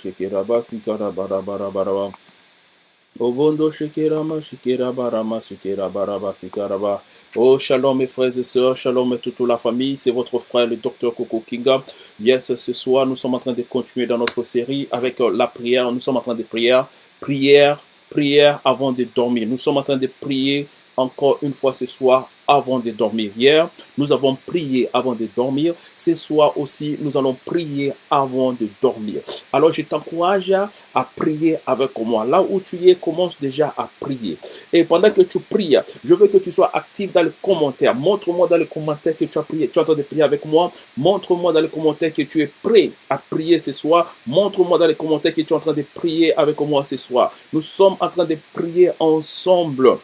Shikiraba, sikara, bara, bara, bara, bara. Obondo shikirama, shikirabarama, shikirabaraba, sikaraba. Oh, shalom mes frères et sœurs, shalom toute la famille, c'est votre frère le docteur Coco Kinga. Yes, ce soir, nous sommes en train de continuer dans notre série avec euh, la prière. Nous sommes en train de prier, prière, prière avant de dormir. Nous sommes en train de prier encore une fois ce soir avant de dormir. Hier, nous avons prié avant de dormir. Ce soir aussi, nous allons prier avant de dormir. Alors, je t'encourage à prier avec moi. Là où tu es, commence déjà à prier. Et pendant que tu pries, je veux que tu sois actif dans les commentaires. Montre-moi dans les commentaires que tu as prié. Tu es en train de prier avec moi. Montre-moi dans les commentaires que tu es prêt à prier ce soir. Montre-moi dans les commentaires que tu es en train de prier avec moi ce soir. Nous sommes en train de prier ensemble.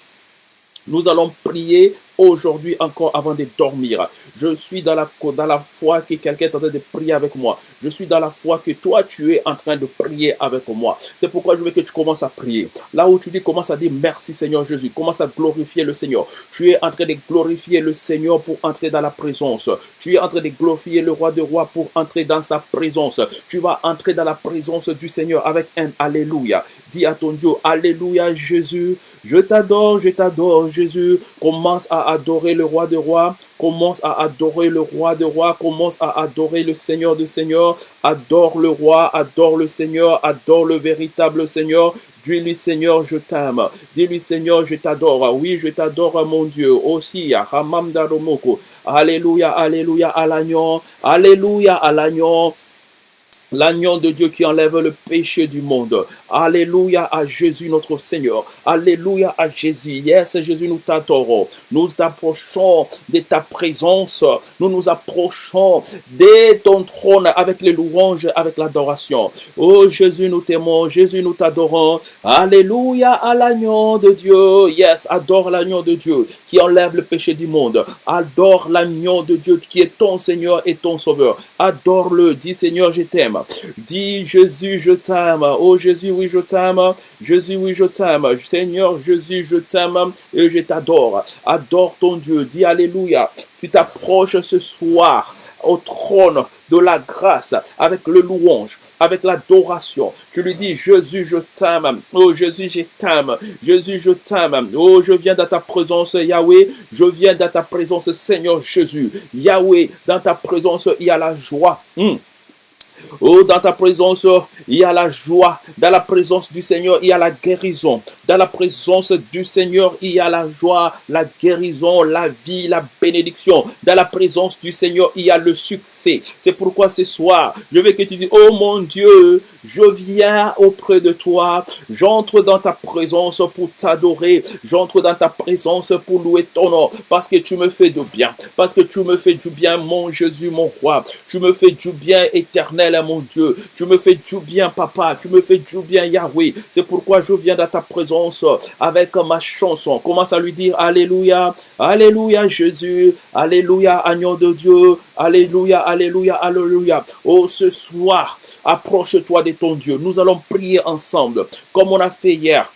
Nous allons prier aujourd'hui encore avant de dormir. Je suis dans la, dans la foi que quelqu'un est en train de prier avec moi. Je suis dans la foi que toi, tu es en train de prier avec moi. C'est pourquoi je veux que tu commences à prier. Là où tu dis, commence à dire merci Seigneur Jésus. Commence à glorifier le Seigneur. Tu es en train de glorifier le Seigneur pour entrer dans la présence. Tu es en train de glorifier le roi de rois pour entrer dans sa présence. Tu vas entrer dans la présence du Seigneur avec un Alléluia. Dis à ton Dieu, Alléluia Jésus. Je t'adore, je t'adore Jésus. Commence à adorer le roi de rois, commence à adorer le roi de rois, commence à adorer le Seigneur de Seigneur, adore le roi, adore le Seigneur, adore le véritable Seigneur. Dis-lui, Seigneur, je t'aime. Dis-lui, Seigneur, je t'adore. Oui, je t'adore, mon Dieu. Aussi, Ramam Daromoko. Alléluia, Alléluia à l'agneau. Alléluia à l'agneau. L'agneau de Dieu qui enlève le péché du monde. Alléluia à Jésus notre Seigneur. Alléluia à Jésus. Yes, Jésus, nous t'adorons. Nous approchons de ta présence. Nous nous approchons de ton trône avec les louanges, avec l'adoration. Oh Jésus, nous t'aimons. Jésus, nous t'adorons. Alléluia à l'agneau de Dieu. Yes, adore l'agneau de Dieu qui enlève le péché du monde. Adore l'agneau de Dieu qui est ton Seigneur et ton Sauveur. Adore-le. Dis Seigneur, je t'aime. Dis Jésus, je t'aime. Oh Jésus, oui, je t'aime. Jésus, oui, je t'aime. Seigneur Jésus, je t'aime et je t'adore. Adore ton Dieu. Dis Alléluia. Tu t'approches ce soir au trône de la grâce avec le louange, avec l'adoration. Tu lui dis, Jésus, je t'aime. Oh Jésus, je t'aime. Jésus, je t'aime. Oh, je viens dans ta présence, Yahweh. Je viens dans ta présence, Seigneur Jésus. Yahweh, dans ta présence, il y a la joie. Hmm. Oh, dans ta présence, il y a la joie. Dans la présence du Seigneur, il y a la guérison. Dans la présence du Seigneur, il y a la joie, la guérison, la vie, la bénédiction. Dans la présence du Seigneur, il y a le succès. C'est pourquoi ce soir, je veux que tu dises, oh mon Dieu, je viens auprès de toi. J'entre dans ta présence pour t'adorer. J'entre dans ta présence pour louer ton nom. Parce que tu me fais du bien. Parce que tu me fais du bien, mon Jésus, mon roi. Tu me fais du bien éternel mon Dieu. Tu me fais du bien, papa. Tu me fais du bien, Yahweh. C'est pourquoi je viens dans ta présence avec ma chanson. Commence à lui dire Alléluia, Alléluia, Jésus. Alléluia, agneau de Dieu. Alléluia, Alléluia, Alléluia. Oh, ce soir, approche-toi de ton Dieu. Nous allons prier ensemble, comme on a fait hier.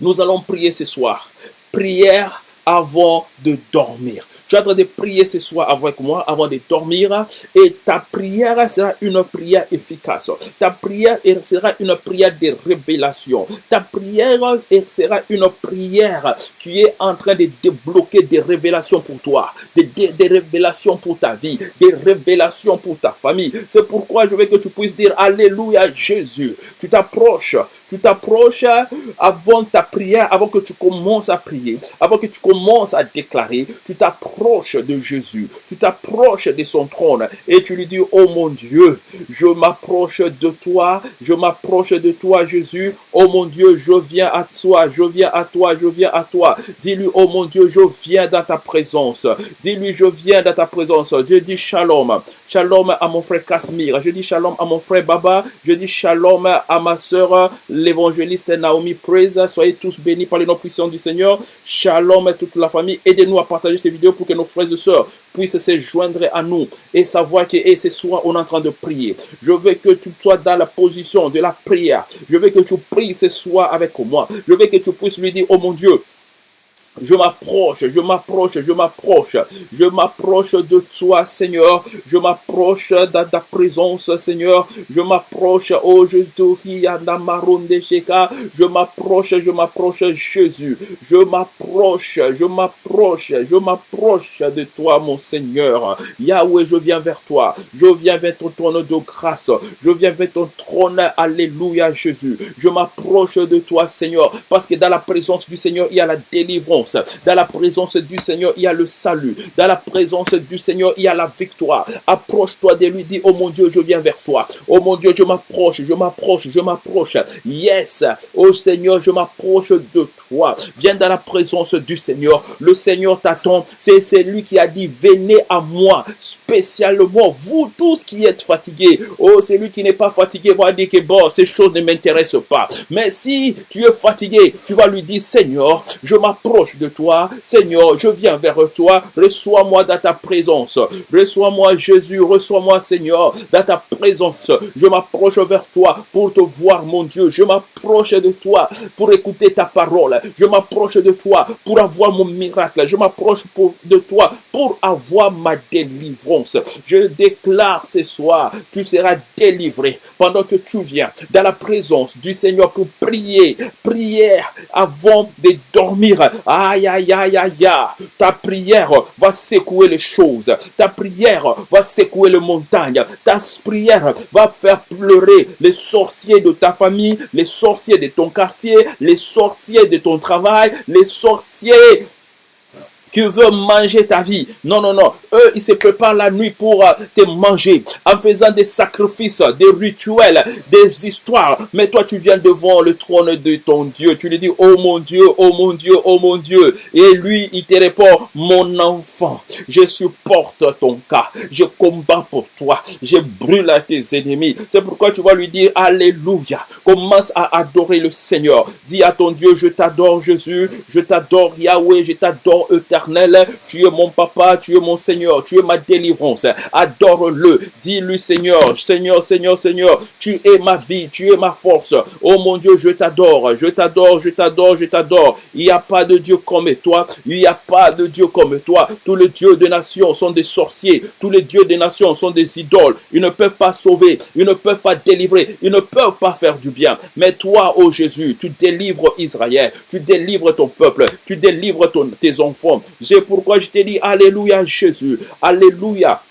Nous allons prier ce soir. Prière avant de dormir. Tu es en train de prier ce soir avec moi avant de dormir et ta prière sera une prière efficace. Ta prière sera une prière de révélation. Ta prière sera une prière qui est en train de débloquer des révélations pour toi, des, des, révélations pour ta vie, des révélations pour ta famille. C'est pourquoi je veux que tu puisses dire Alléluia Jésus. Tu t'approches, tu t'approches avant ta prière, avant que tu commences à prier, avant que tu commences à déclarer, tu t'approches de Jésus, tu t'approches de son trône et tu lui dis, oh mon Dieu, je m'approche de toi, je m'approche de toi Jésus, oh mon Dieu, je viens à toi, je viens à toi, je viens à toi. Dis-lui, oh mon Dieu, je viens dans ta présence. Dis-lui, je viens dans ta présence. Dieu dit shalom. Shalom à mon frère Casimir. Je dis shalom à mon frère Baba. Je dis shalom à ma soeur, l'évangéliste Naomi Praise. Soyez tous bénis par les noms puissants du Seigneur. Shalom à toute la famille. Aidez-nous à partager ces vidéos pour que nos frères et sœurs puissent se joindre à nous et savoir que et ce soir on est en train de prier. Je veux que tu sois dans la position de la prière. Je veux que tu pries ce soir avec moi. Je veux que tu puisses lui dire, oh mon Dieu, Je m'approche, je m'approche, je m'approche, je m'approche de toi, Seigneur. Je m'approche de ta présence, Seigneur. Je m'approche, oh, je Je m'approche, je m'approche, Jésus. Je m'approche, je m'approche, je m'approche de toi, mon Seigneur. Yahweh, je viens vers toi. Je viens vers ton trône de grâce. Je viens vers ton trône. Alléluia, Jésus. Je m'approche de toi, Seigneur, parce que dans la présence du Seigneur, il y a la délivrance. Dans la présence du Seigneur, il y a le salut. Dans la présence du Seigneur, il y a la victoire. Approche-toi de lui, dis, oh mon Dieu, je viens vers toi. Oh mon Dieu, je m'approche, je m'approche, je m'approche. Yes, oh Seigneur, je m'approche de toi. Viens dans la présence du Seigneur. Le Seigneur t'attend. C'est lui qui a dit, venez à moi, spécialement, vous tous qui êtes fatigués. Oh, c'est lui qui n'est pas fatigué va dire que bon, ces choses ne m'intéressent pas. Mais si tu es fatigué, tu vas lui dire, Seigneur, je m'approche de toi. Seigneur, je viens vers toi. Reçois-moi dans ta présence. Reçois-moi Jésus. Reçois-moi Seigneur dans ta présence. Je m'approche vers toi pour te voir mon Dieu. Je m'approche de toi pour écouter ta parole. Je m'approche de toi pour avoir mon miracle. Je m'approche de toi pour avoir ma délivrance. Je déclare ce soir, tu seras délivré pendant que tu viens dans la présence du Seigneur pour prier. Prière avant de dormir. Aïe, aïe, aïe, aïe, Ta prière va secouer les choses. Ta prière va secouer les montagnes. Ta prière va faire pleurer les sorciers de ta famille, les sorciers de ton quartier, les sorciers de ton travail, les sorciers qui veut manger ta vie. Non, non, non. Eux, ils se préparent la nuit pour euh, te manger en faisant des sacrifices, des rituels, des histoires. Mais toi, tu viens devant le trône de ton Dieu. Tu lui dis, oh mon Dieu, oh mon Dieu, oh mon Dieu. Et lui, il te répond, mon enfant, je supporte ton cas. Je combats pour toi. Je brûle à tes ennemis. C'est pourquoi tu vas lui dire, Alléluia. Commence à adorer le Seigneur. Dis à ton Dieu, je t'adore Jésus. Je t'adore Yahweh. Je t'adore tu es mon papa, tu es mon Seigneur, tu es ma délivrance. Adore-le. Dis-lui, Seigneur, Seigneur, Seigneur, Seigneur, tu es ma vie, tu es ma force. Oh mon Dieu, je t'adore, je t'adore, je t'adore, je t'adore. Il n'y a pas de Dieu comme toi. Il n'y a pas de Dieu comme toi. Tous les dieux des nations sont des sorciers. Tous les dieux des nations sont des idoles. Ils ne peuvent pas sauver. Ils ne peuvent pas délivrer. Ils ne peuvent pas faire du bien. Mais toi, oh Jésus, tu délivres Israël. Tu délivres ton peuple. Tu délivres tes enfants. C'est pourquoi je te dis Alléluia Jésus. Alléluia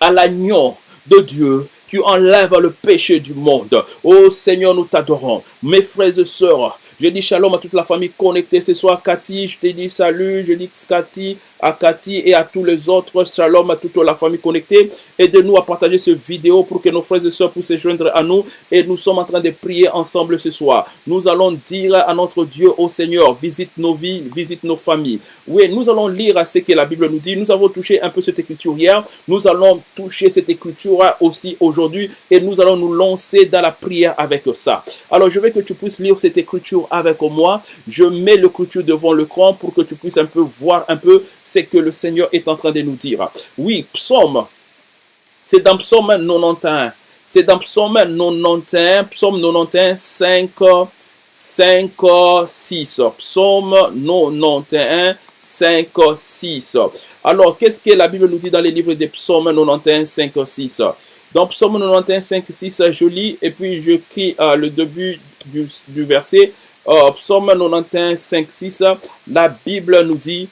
à l'agneau de Dieu qui enlève le péché du monde. Oh Seigneur, nous t'adorons. Mes frères et sœurs, je dis shalom à toute la famille connectée ce soir. Cathy, je te dis salut. Je dis Cathy, à Cathy et à tous les autres. Shalom à toute la famille connectée. Aidez-nous à partager cette vidéo pour que nos frères et sœurs puissent se joindre à nous. Et nous sommes en train de prier ensemble ce soir. Nous allons dire à notre Dieu, au Seigneur, visite nos vies, visite nos familles. Oui, nous allons lire ce que la Bible nous dit. Nous avons touché un peu cette écriture hier. Nous allons toucher cette écriture aussi aujourd'hui. Et nous allons nous lancer dans la prière avec ça. Alors, je veux que tu puisses lire cette écriture avec moi. Je mets l'écriture devant l'écran pour que tu puisses un peu voir un peu c'est que le Seigneur est en train de nous dire. Oui, psaume, c'est dans psaume 91. C'est dans psaume 91, psaume 91, 5, 5, 6. Psaume 91, 5, 6. Alors, qu'est-ce que la Bible nous dit dans les livres des psaumes 91, 5, 6 Dans psaume 91, 5, 6, je lis et puis je crie euh, le début du, verset. Euh, psaume 91, 5, 6, la Bible nous dit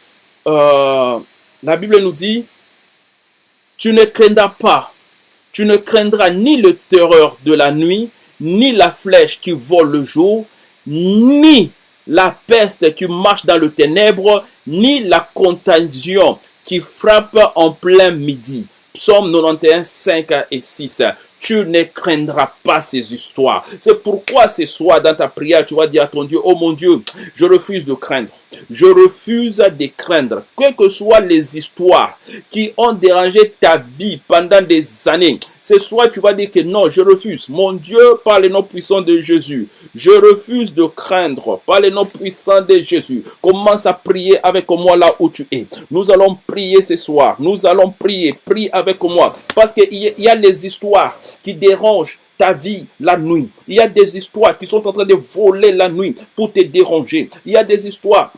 euh, la Bible nous dit, tu ne craindras pas, tu ne craindras ni le terreur de la nuit, ni la flèche qui vole le jour, ni la peste qui marche dans le ténèbre, ni la contagion qui frappe en plein midi. Psaume 91, 5 et 6 tu ne craindras pas ces histoires. C'est pourquoi ce soir, dans ta prière, tu vas dire à ton Dieu, oh mon Dieu, je refuse de craindre. Je refuse de craindre. Quelles que soient les histoires qui ont dérangé ta vie pendant des années, ce soir, tu vas dire que non, je refuse. Mon Dieu, par les noms puissants de Jésus, je refuse de craindre par les noms puissants de Jésus. Commence à prier avec moi là où tu es. Nous allons prier ce soir. Nous allons prier. Prie avec moi. Parce qu'il y a les histoires qui dérangent ta vie la nuit. Il y a des histoires qui sont en train de voler la nuit pour te déranger. Il y a des histoires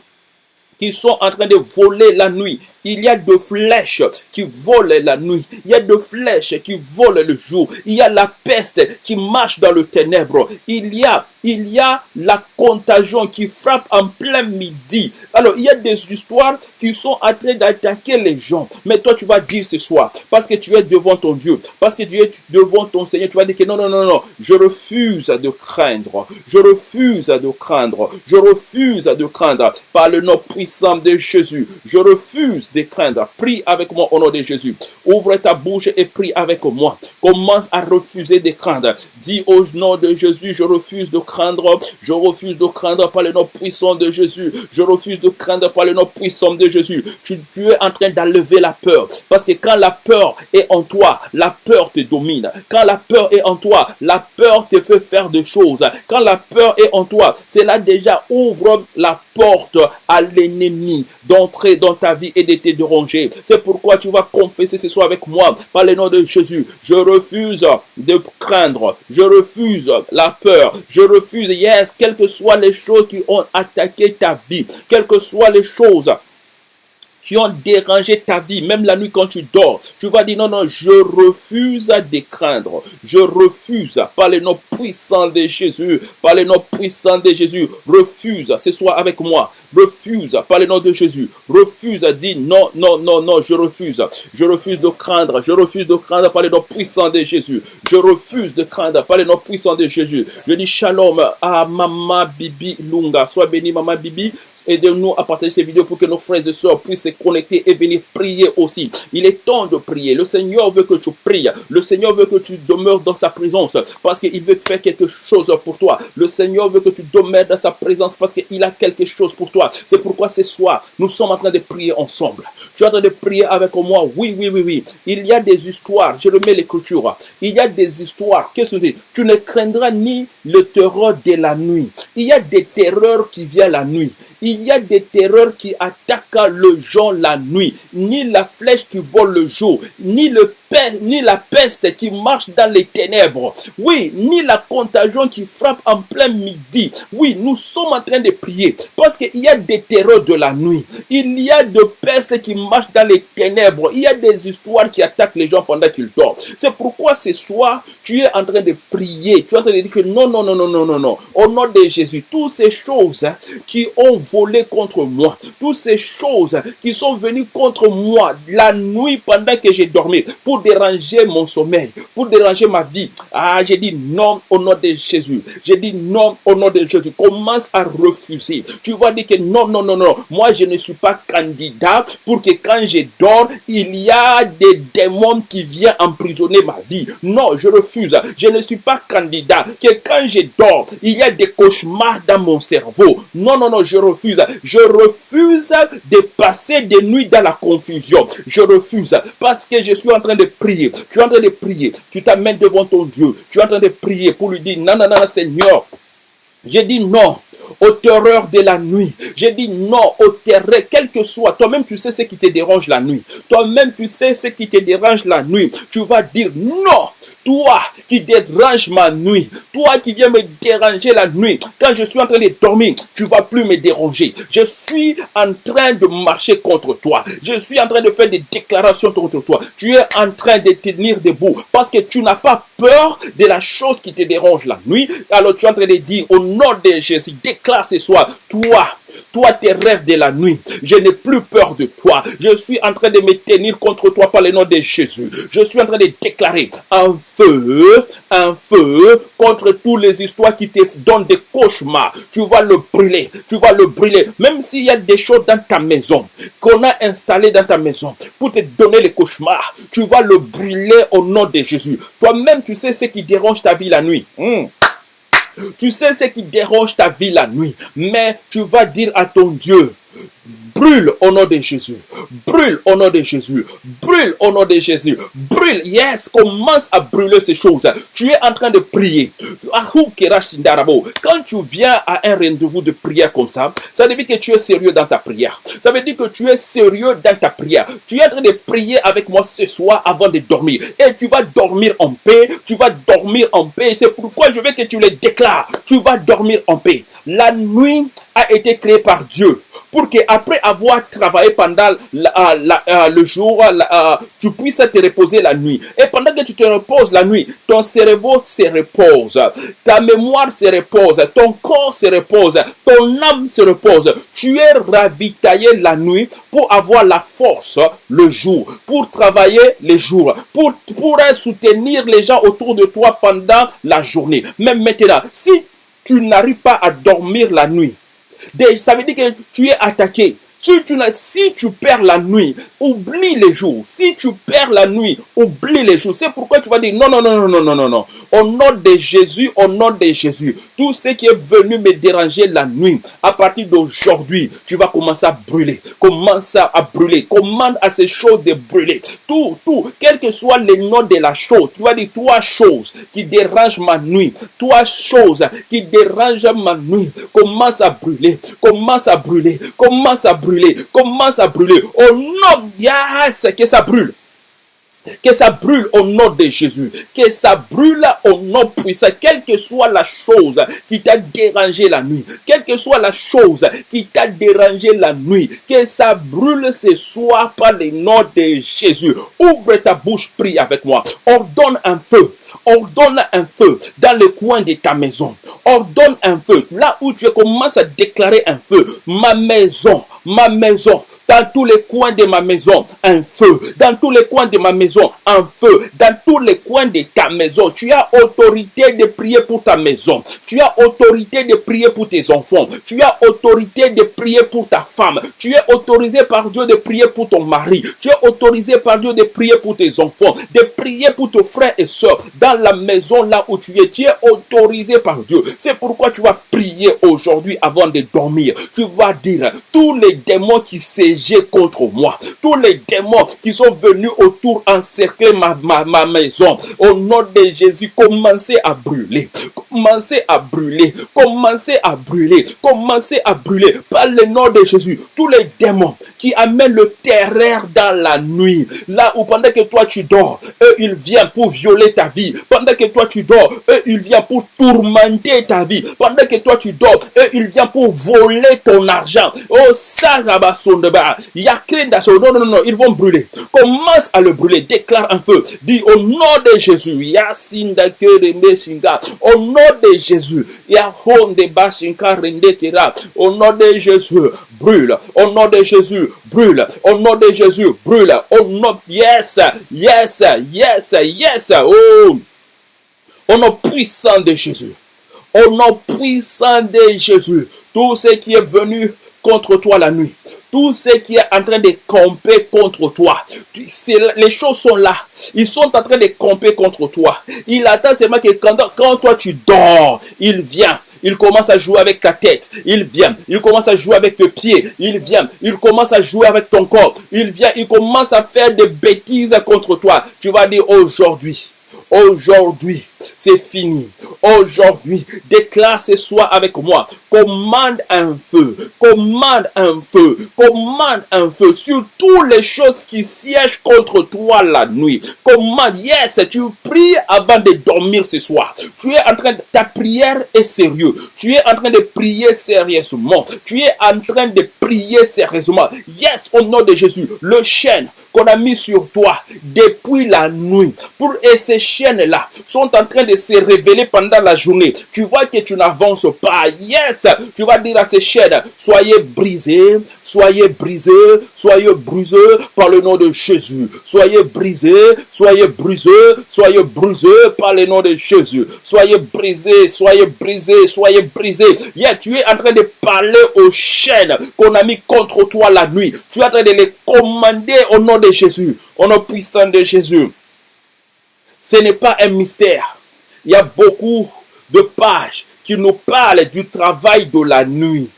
sont en train de voler la nuit. Il y a de flèches qui volent la nuit. Il y a de flèches qui volent le jour. Il y a la peste qui marche dans le ténèbre. Il y a, il y a la contagion qui frappe en plein midi. Alors, il y a des histoires qui sont en train d'attaquer les gens. Mais toi, tu vas dire ce soir, parce que tu es devant ton Dieu, parce que tu es devant ton Seigneur, tu vas dire que non, non, non, non, je refuse de craindre. Je refuse de craindre. Je refuse de craindre par le nom puissant de Jésus. Je refuse de craindre. Prie avec moi au nom de Jésus. Ouvre ta bouche et prie avec moi. Commence à refuser de craindre. Dis au nom de Jésus, je refuse de craindre. Je refuse de craindre par le nom puissant de Jésus. Je refuse de craindre par le nom puissant de Jésus. Tu, tu es en train d'enlever la peur. Parce que quand la peur est en toi, la peur te domine. Quand la peur est en toi, la peur te fait faire des choses. Quand la peur est en toi, cela déjà ouvre la porte à l'ennemi d'entrer dans ta vie et de te déranger. C'est pourquoi tu vas confesser ce soir avec moi par le nom de Jésus. Je refuse de craindre. Je refuse la peur. Je refuse, yes, quelles que soient les choses qui ont attaqué ta vie, quelles que soient les choses qui ont dérangé ta vie, même la nuit quand tu dors, tu vas dire non, non, je refuse de craindre. Je refuse par le nom puissant de Jésus, par le nom puissant de Jésus, refuse, ce soir avec moi, refuse par le nom de Jésus, refuse, dis non, non, non, non, je refuse. Je refuse de craindre, je refuse de craindre par le nom puissant de Jésus. Je refuse de craindre par le nom puissant de Jésus. Je dis shalom à Maman Bibi Lunga. Sois béni, Maman Bibi. Aidez-nous à partager ces vidéos pour que nos frères et sœurs puissent se connecter et venir prier aussi. Il est temps de prier. Le Seigneur veut que tu pries. Le Seigneur veut que tu demeures dans sa présence parce qu'il veut faire quelque chose pour toi. Le Seigneur veut que tu demeures dans sa présence parce qu'il a quelque chose pour toi. C'est pourquoi ce soir, nous sommes en train de prier ensemble. Tu es en train de prier avec moi. Oui, oui, oui, oui. Il y a des histoires. Je remets l'écriture. Il y a des histoires. Qu'est-ce que tu dis? Tu ne craindras ni le terreur de la nuit. Il y a des terreurs qui viennent la nuit. Il y a des terreurs qui attaquent le jour la nuit, ni la flèche qui vole le jour, ni le ni la peste qui marche dans les ténèbres. Oui, ni la contagion qui frappe en plein midi. Oui, nous sommes en train de prier parce qu'il y a des terreurs de la nuit. Il y a de pestes qui marchent dans les ténèbres. Il y a des histoires qui attaquent les gens pendant qu'ils dorment. C'est pourquoi ce soir, tu es en train de prier. Tu es en train de dire que non, non, non, non, non, non, non. Au nom de Jésus, toutes ces choses qui ont volé contre moi, toutes ces choses qui sont venues contre moi la nuit pendant que j'ai dormi, pour déranger mon sommeil, pour déranger ma vie. Ah, j'ai dit non au nom de Jésus. J'ai dit non au nom de Jésus. Commence à refuser. Tu vas dire que non, non, non, non. Moi, je ne suis pas candidat pour que quand je dors, il y a des démons qui viennent emprisonner ma vie. Non, je refuse. Je ne suis pas candidat que quand je dors, il y a des cauchemars dans mon cerveau. Non, non, non, je refuse. Je refuse de passer des nuits dans la confusion. Je refuse parce que je suis en train de prier. Tu es en train de prier. Tu t'amènes devant ton Dieu. Tu es en train de prier pour lui dire, non, non, non, Seigneur. J'ai dit non aux terreurs de la nuit. J'ai dit non aux terreurs, quel que soit. Toi-même, tu sais ce qui te dérange la nuit. Toi-même, tu sais ce qui te dérange la nuit. Tu vas dire non. Toi qui dérange ma nuit. Toi qui viens me déranger la nuit. Quand je suis en train de dormir, tu vas plus me déranger. Je suis en train de marcher contre toi. Je suis en train de faire des déclarations contre toi. Tu es en train de tenir debout parce que tu n'as pas peur de la chose qui te dérange la nuit. Alors tu es en train de dire au nom de Jésus, déclare ce soir, toi, toi tes rêves de la nuit, je n'ai plus peur de toi. Je suis en train de me tenir contre toi par le nom de Jésus. Je suis en train de déclarer un feu, un feu contre toutes les histoires qui te donnent des cauchemars. Tu vas le brûler, tu vas le brûler. Même s'il y a des choses dans ta maison qu'on a installées dans ta maison pour te donner les cauchemars, tu vas le brûler au nom de Jésus. Toi-même, tu sais ce qui dérange ta vie la nuit. Hmm. Tu sais ce qui dérange ta vie la nuit, mais tu vas dire à ton Dieu, brûle au nom de Jésus. Brûle au nom de Jésus. Brûle au nom de Jésus. Brûle. Yes, commence à brûler ces choses. Tu es en train de prier. Quand tu viens à un rendez-vous de prière comme ça, ça veut dire que tu es sérieux dans ta prière. Ça veut dire que tu es sérieux dans ta prière. Tu es en train de prier avec moi ce soir avant de dormir. Et tu vas dormir en paix. Tu vas dormir en paix. C'est pourquoi je veux que tu le déclares. Tu vas dormir en paix. La nuit a été créée par Dieu pour que après avoir travaillé pendant la- euh, le jour, euh, tu puisses te reposer la nuit. Et pendant que tu te reposes la nuit, ton cerveau se repose, ta mémoire se repose, ton corps se repose, ton âme se repose. Tu es ravitaillé la nuit pour avoir la force le jour, pour travailler les jours, pour, pour soutenir les gens autour de toi pendant la journée. Même maintenant, si tu n'arrives pas à dormir la nuit, ça veut dire que tu es attaqué. Si tu, perds la nuit, oublie les jours. Si tu perds la nuit, oublie les jours. C'est pourquoi tu vas dire non, non, non, non, non, non, non, non. Au nom de Jésus, au nom de Jésus, tout ce qui est venu me déranger la nuit, à partir d'aujourd'hui, tu vas commencer à brûler. Commence à brûler. Commande à ces choses de brûler. Tout, tout, quel que soit le nom de la chose, tu vas dire trois choses qui dérangent ma nuit. Trois choses qui dérangent ma nuit. Commence à brûler. Commence à brûler. Commence à brûler. Commence à brûler? Au nom yes, que ça brûle. Que ça brûle au nom de Jésus. Que ça brûle au nom puissant. Quelle que soit la chose qui t'a dérangé la nuit. Quelle que soit la chose qui t'a dérangé la nuit. Que ça brûle ce soir par le nom de Jésus. Ouvre ta bouche, prie avec moi. Ordonne un feu. Ordonne un feu dans le coin de ta maison. Ordonne un feu. Là où tu commences à déclarer un feu. Ma maison, ma maison, dans tous les coins de ma maison, un feu. Dans tous les coins de ma maison, un feu. Dans tous les coins de ta maison, tu as autorité de prier pour ta maison. Tu as autorité de prier pour tes enfants. Tu as autorité de prier pour ta femme. Tu es autorisé par Dieu de prier pour ton mari. Tu es autorisé par Dieu de prier pour tes enfants. De prier pour tes frères et sœurs. Dans la maison là où tu es, tu es autorisé par Dieu. C'est pourquoi tu vas prier aujourd'hui avant de dormir. Tu vas dire, tous les démons qui siégeaient contre moi, tous les démons qui sont venus autour encercler ma, ma, ma maison, au nom de Jésus, commencez à brûler. Commencez à brûler. Commencez à brûler. Commencez à brûler. Par le nom de Jésus, tous les démons qui amènent le terreur dans la nuit, là où pendant que toi tu dors, eux ils viennent pour violer ta vie. Pendant que toi tu dors, eux ils viennent pour tourmenter ta vie. Pendant que toi tu dors, eux ils viennent pour voler ton argent. Oh, Sarabasondeba. Yakrenda, non, non, non, non, ils vont brûler. Commence à le brûler. Déclare un feu. Dis au nom de Jésus. Au nom de Jésus. Au nom de Jésus. Brûle. Au nom de Jésus. Brûle. Au nom de Jésus. Brûle. Au nom. Yes. Yes. Yes. Yes. Oh. Au nom puissant de Jésus. Au nom puissant de Jésus. Tout ce qui est venu contre toi la nuit. Tout ce qui est en train de camper contre toi. Les choses sont là. Ils sont en train de camper contre toi. Il attend seulement que quand toi tu dors, il vient. Il commence à jouer avec ta tête. Il vient. Il commence à jouer avec tes pieds. Il vient. Il commence à jouer avec ton corps. Il vient. Il commence à faire des bêtises contre toi. Tu vas dire aujourd'hui. Aujourd'hui, c'est fini. Aujourd'hui, déclare ce soir avec moi. Commande un feu. Commande un feu. Commande un feu sur toutes les choses qui siègent contre toi la nuit. Commande. Yes, tu pries avant de dormir ce soir. Tu es en train de, ta prière est sérieuse. Tu es en train de prier sérieusement. Tu es en train de prier sérieusement. Yes, au nom de Jésus, le chêne qu'on a mis sur toi depuis la nuit pour et chaînes-là sont en train de se révéler pendant la journée. Tu vois que tu n'avances pas. Yes, tu vas dire à ces chaînes, soyez brisés, soyez brisés, soyez brisés par le nom de Jésus. Soyez brisés, soyez brisés, soyez brisés par le nom de Jésus. Soyez brisés, soyez brisés, soyez brisés. Yeah, tu es en train de parler aux chaînes qu'on a mis contre toi la nuit. Tu es en train de les commander au nom de Jésus, au nom puissant de Jésus. Ce n'est pas un mystère. Il y a beaucoup de pages qui nous parlent du travail de la nuit.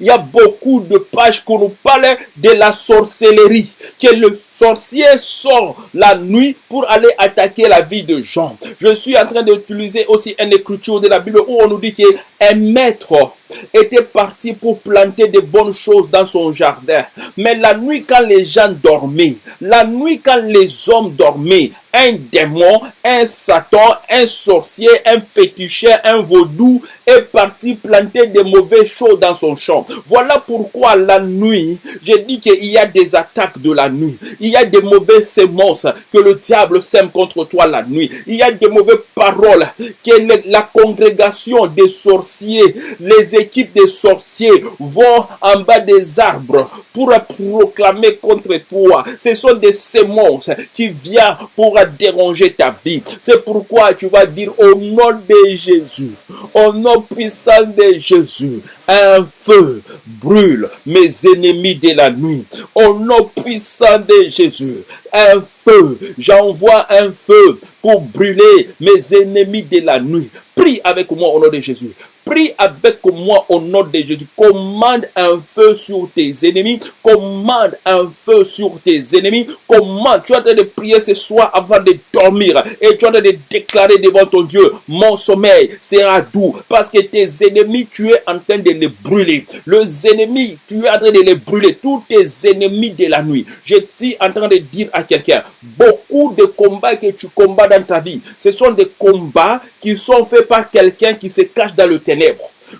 Il y a beaucoup de pages qui nous parlent de la sorcellerie, que le sorcier sort la nuit pour aller attaquer la vie de gens. Je suis en train d'utiliser aussi une écriture de la Bible où on nous dit qu'un maître était parti pour planter de bonnes choses dans son jardin. Mais la nuit, quand les gens dormaient, la nuit, quand les hommes dormaient, un démon, un Satan, un sorcier, un féticheur, un vaudou est parti planter des mauvaises choses dans son champ. Voilà pourquoi la nuit, j'ai dit qu'il y a des attaques de la nuit. Il y a des mauvaises semences que le diable sème contre toi la nuit. Il y a des mauvaises paroles que la congrégation des sorciers, les équipes des sorciers vont en bas des arbres pour proclamer contre toi. Ce sont des semences qui viennent pour déranger ta vie. C'est pourquoi tu vas dire au nom de Jésus, au nom puissant de Jésus, un feu brûle mes ennemis de la nuit. Au nom puissant de Jésus, un feu, j'envoie un feu pour brûler mes ennemis de la nuit. Prie avec moi au nom de Jésus. Prie avec moi au nom de Jésus. Commande un feu sur tes ennemis. Commande un feu sur tes ennemis. Commande. Tu es en train de prier ce soir avant de dormir. Et tu es en train de déclarer devant ton Dieu, mon sommeil sera doux. Parce que tes ennemis, tu es en train de les brûler. Les ennemis, tu es en train de les brûler. Tous tes ennemis de la nuit. Je suis en train de dire à quelqu'un, beaucoup de combats que tu combats dans ta vie, ce sont des combats qui sont faits par quelqu'un qui se cache dans le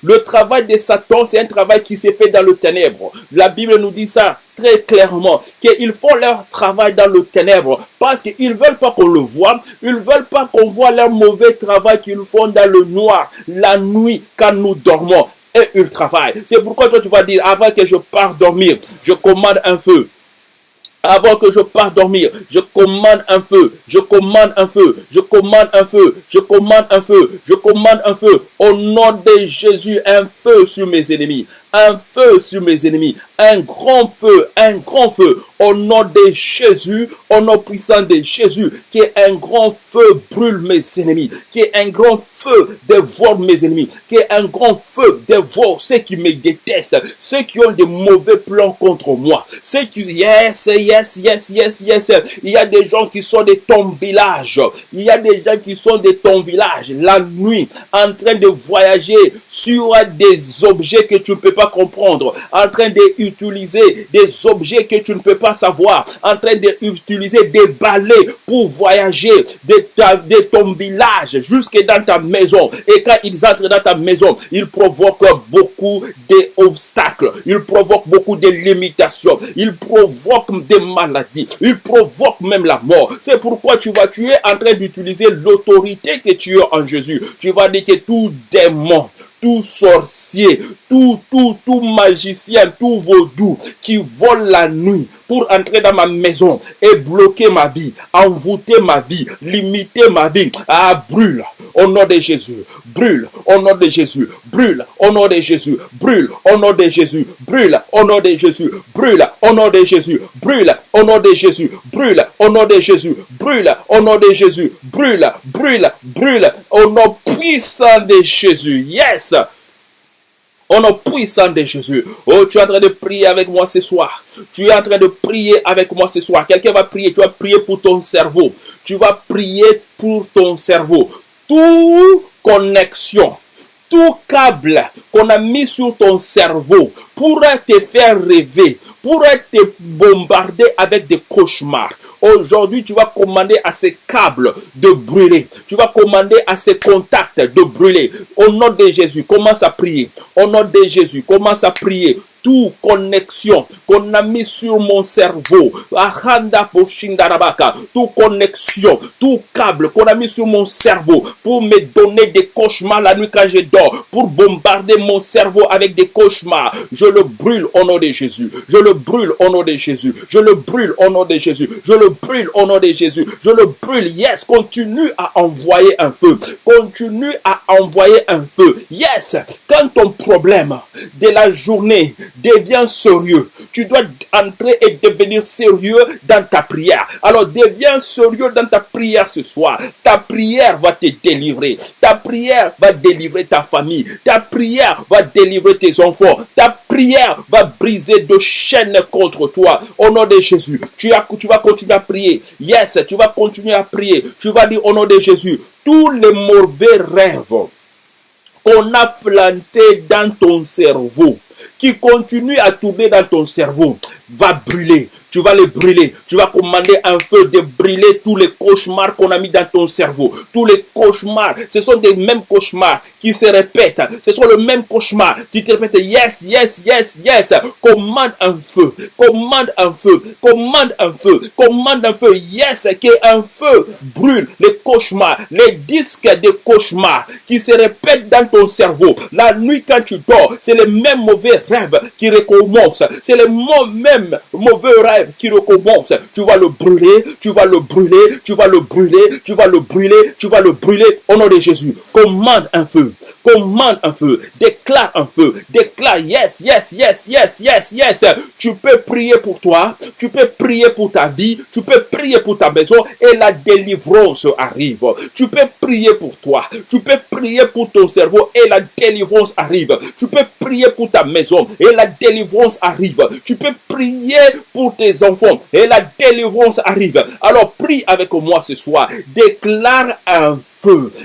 Le travail de Satan, c'est un travail qui se fait dans le ténèbre. La Bible nous dit ça très clairement, qu'ils font leur travail dans le ténèbre parce qu'ils veulent pas qu'on le voit, ils veulent pas qu'on voit leur mauvais travail qu'ils font dans le noir, la nuit, quand nous dormons. Et ils travaillent. C'est pourquoi toi tu vas dire, avant que je parte dormir, je commande un feu avant que je parte dormir, je commande un feu, je commande un feu, je commande un feu, je commande un feu, je commande un feu. Au nom de Jésus, un feu sur mes ennemis, un feu sur mes ennemis, un grand feu, un grand feu. Au nom de Jésus, au nom puissant de Jésus, qui est un grand feu brûle mes ennemis, qui est un grand feu dévore mes ennemis, qui est un grand feu dévore ceux qui me détestent, ceux qui ont des mauvais plans contre moi, ceux qui, yes, yes, yes, yes, yes, il y a des gens qui sont de ton village, il y a des gens qui sont de ton village, la nuit, en train de voyager sur des objets que tu ne peux pas comprendre, en train d'utiliser des objets que tu ne peux pas savoir, en train d'utiliser des balais pour voyager de, ton village jusque dans ta maison. Et quand ils entrent dans ta maison, ils provoquent beaucoup d'obstacles, ils provoquent beaucoup de limitations, ils provoquent des maladies, ils provoquent même la mort. C'est pourquoi tu vas, tu es en train d'utiliser l'autorité que tu as en Jésus. Tu vas dire que tout démon, tout sorcier, tout, tout, tout magicien, tout vaudou qui vole la nuit pour entrer dans ma maison et bloquer ma vie, envoûter ma vie, limiter ma vie, ah, brûle au nom de Jésus, brûle au nom de Jésus, brûle au nom de Jésus, brûle au nom de Jésus, brûle au nom de Jésus, brûle au nom de Jésus, brûle au nom de Jésus, brûle au nom de Jésus, brûle au nom de Jésus, brûle, brûle, brûle au nom puissant de Jésus. Yes! Au nom puissant de Jésus. Oh, tu es en train de prier avec moi ce soir. Tu es en train de prier avec moi ce soir. Quelqu'un va prier. Tu vas prier pour ton cerveau. Tu vas prier pour ton cerveau. Toute connexion tout câble qu'on a mis sur ton cerveau pourrait te faire rêver, pourrait te bombarder avec des cauchemars. Aujourd'hui, tu vas commander à ces câbles de brûler. Tu vas commander à ces contacts de brûler. Au nom de Jésus, commence à prier. Au nom de Jésus, commence à prier toute connexion qu'on a mis sur mon cerveau, tout connexion, tout câble qu'on a mis sur mon cerveau pour me donner des cauchemars la nuit quand je dors, pour bombarder mon cerveau avec des cauchemars, je le brûle au nom de Jésus. Je le brûle au nom de Jésus. Je le brûle au nom de Jésus. Je le brûle au nom de Jésus. Je le brûle. Yes, continue à envoyer un feu. Continue à envoyer un feu. Yes, quand ton problème de la journée deviens sérieux. Tu dois entrer et devenir sérieux dans ta prière. Alors deviens sérieux dans ta prière ce soir. Ta prière va te délivrer. Ta prière va délivrer ta famille. Ta prière va délivrer tes enfants. Ta prière va briser de chaînes contre toi. Au nom de Jésus, tu, as, tu vas continuer à prier. Yes, tu vas continuer à prier. Tu vas dire au nom de Jésus, tous les mauvais rêves qu'on a plantés dans ton cerveau, qui continue à tourner dans ton cerveau. Va brûler. Tu vas les brûler. Tu vas commander un feu de brûler tous les cauchemars qu'on a mis dans ton cerveau. Tous les cauchemars, ce sont des mêmes cauchemars qui se répètent. Ce sont le même cauchemar. Tu te répètes, yes, yes, yes, yes. Commande un feu. Commande un feu. Commande un feu. Commande un feu. Yes, qu'un feu brûle les cauchemars, les disques de cauchemars qui se répètent dans ton cerveau. La nuit quand tu dors, c'est les mêmes mauvais rêves qui recommencent. C'est les mauvais rêves qui recommencent. Tu vas le brûler, tu vas le brûler, tu vas le brûler, tu vas le brûler, tu vas le brûler au nom de Jésus. Commande un feu. Commande un feu. Déclare un feu. Déclare yes, yes, yes, yes, yes, yes. Tu peux prier pour toi. Tu peux prier pour ta vie. Tu peux prier pour ta maison et la délivrance arrive. Tu peux prier pour toi. Tu peux prier pour ton cerveau et la délivrance arrive. Tu peux prier pour ta maison et la délivrance arrive. Tu peux prier pour tes enfants et la délivrance arrive. Alors prie avec moi ce soir. Déclare un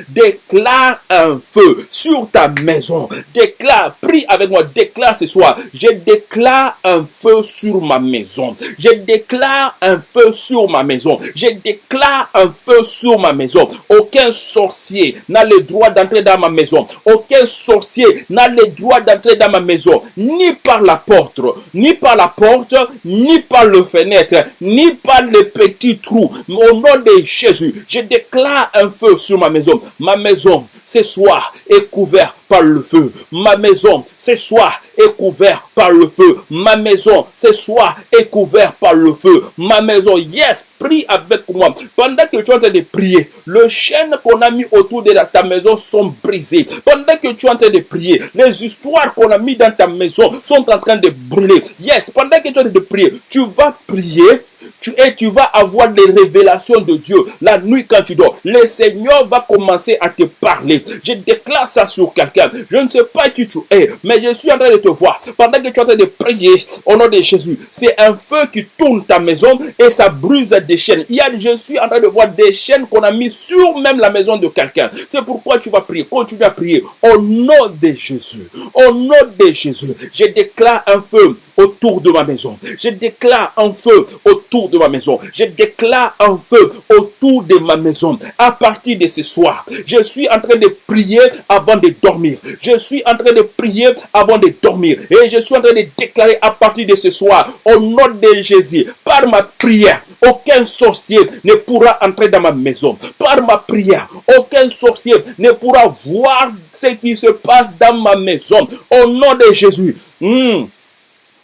Déclare un feu sur ta maison. Déclare, prie avec moi, déclare ce soir. Je déclare un feu sur ma maison. Je déclare un feu sur ma maison. Je déclare un feu sur ma maison. Aucun sorcier n'a le droit d'entrer dans ma maison. Aucun sorcier n'a le droit d'entrer dans ma maison. Ni par la porte, ni par la porte, ni par le fenêtre, ni par le petit trou. Au nom de Jésus, je déclare un feu sur ma maison. Ma maison, ce soir, est couverte par le feu. Ma maison, ce soir, est couverte par le feu. Ma maison, ce soir, est couverte par le feu. Ma maison, yes, prie avec moi. Pendant que tu es en train de prier, le chaîne qu'on a mis autour de ta maison sont brisées. Pendant que tu es en train de prier, les histoires qu'on a mis dans ta maison sont en train de brûler. Yes, pendant que tu es en train de prier, tu vas prier tu, et tu vas avoir des révélations de Dieu la nuit quand tu dors. Le Seigneur va commencer à te parler. Je déclare ça sur quelqu'un. Je ne sais pas qui tu es, mais je suis en train de te voir. Pendant que tu es en train de prier au nom de Jésus, c'est un feu qui tourne ta maison et ça brise des chaînes. Il y a, je suis en train de voir des chaînes qu'on a mis sur même la maison de quelqu'un. C'est pourquoi tu vas prier. Continue à prier au nom de Jésus. Au nom de Jésus, je déclare un feu autour de ma maison. Je déclare un feu autour de ma maison. Je déclare un feu autour de ma maison. À partir de ce soir, je suis en train de prier avant de dormir. Je suis en train de prier avant de dormir. Et je suis en train de déclarer à partir de ce soir, au nom de Jésus, par ma prière, aucun sorcier ne pourra entrer dans ma maison. Par ma prière, aucun sorcier ne pourra voir ce qui se passe dans ma maison. Au nom de Jésus. Hmm.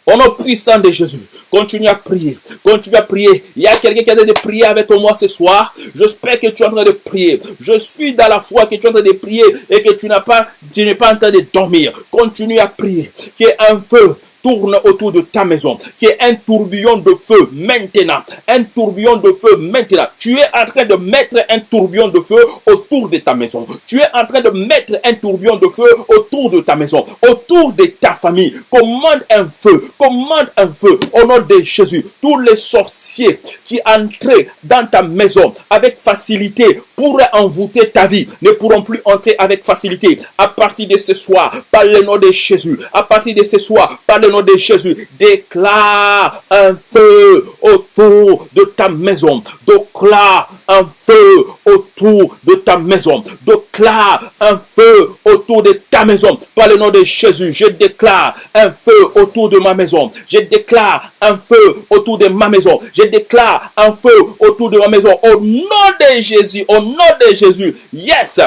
Au nom puissant de Jésus, continue à prier. Continue à prier. Il y a quelqu'un qui a de prier avec moi ce soir. J'espère que tu es en train de prier. Je suis dans la foi que tu es en train de prier et que tu n'as pas, tu n'es pas en train de dormir. Continue à prier. Ait un feu tourne autour de ta maison, qui est un tourbillon de feu maintenant, un tourbillon de feu maintenant. Tu es en train de mettre un tourbillon de feu autour de ta maison. Tu es en train de mettre un tourbillon de feu autour de ta maison, autour de ta famille. Commande un feu, commande un feu au nom de Jésus. Tous les sorciers qui entraient dans ta maison avec facilité pourraient envoûter ta vie, ne pourront plus entrer avec facilité. À partir de ce soir, par le nom de Jésus, à partir de ce soir, par le nom de Jésus, déclare un feu autour de ta maison. Déclare un feu autour de ta maison. Déclare un feu autour de ta maison. Par le nom de Jésus, je déclare un feu autour de ma maison. Je déclare un feu autour de ma maison. Je déclare un feu autour de ma maison. Au nom de Jésus, au nom de Jésus. Yes,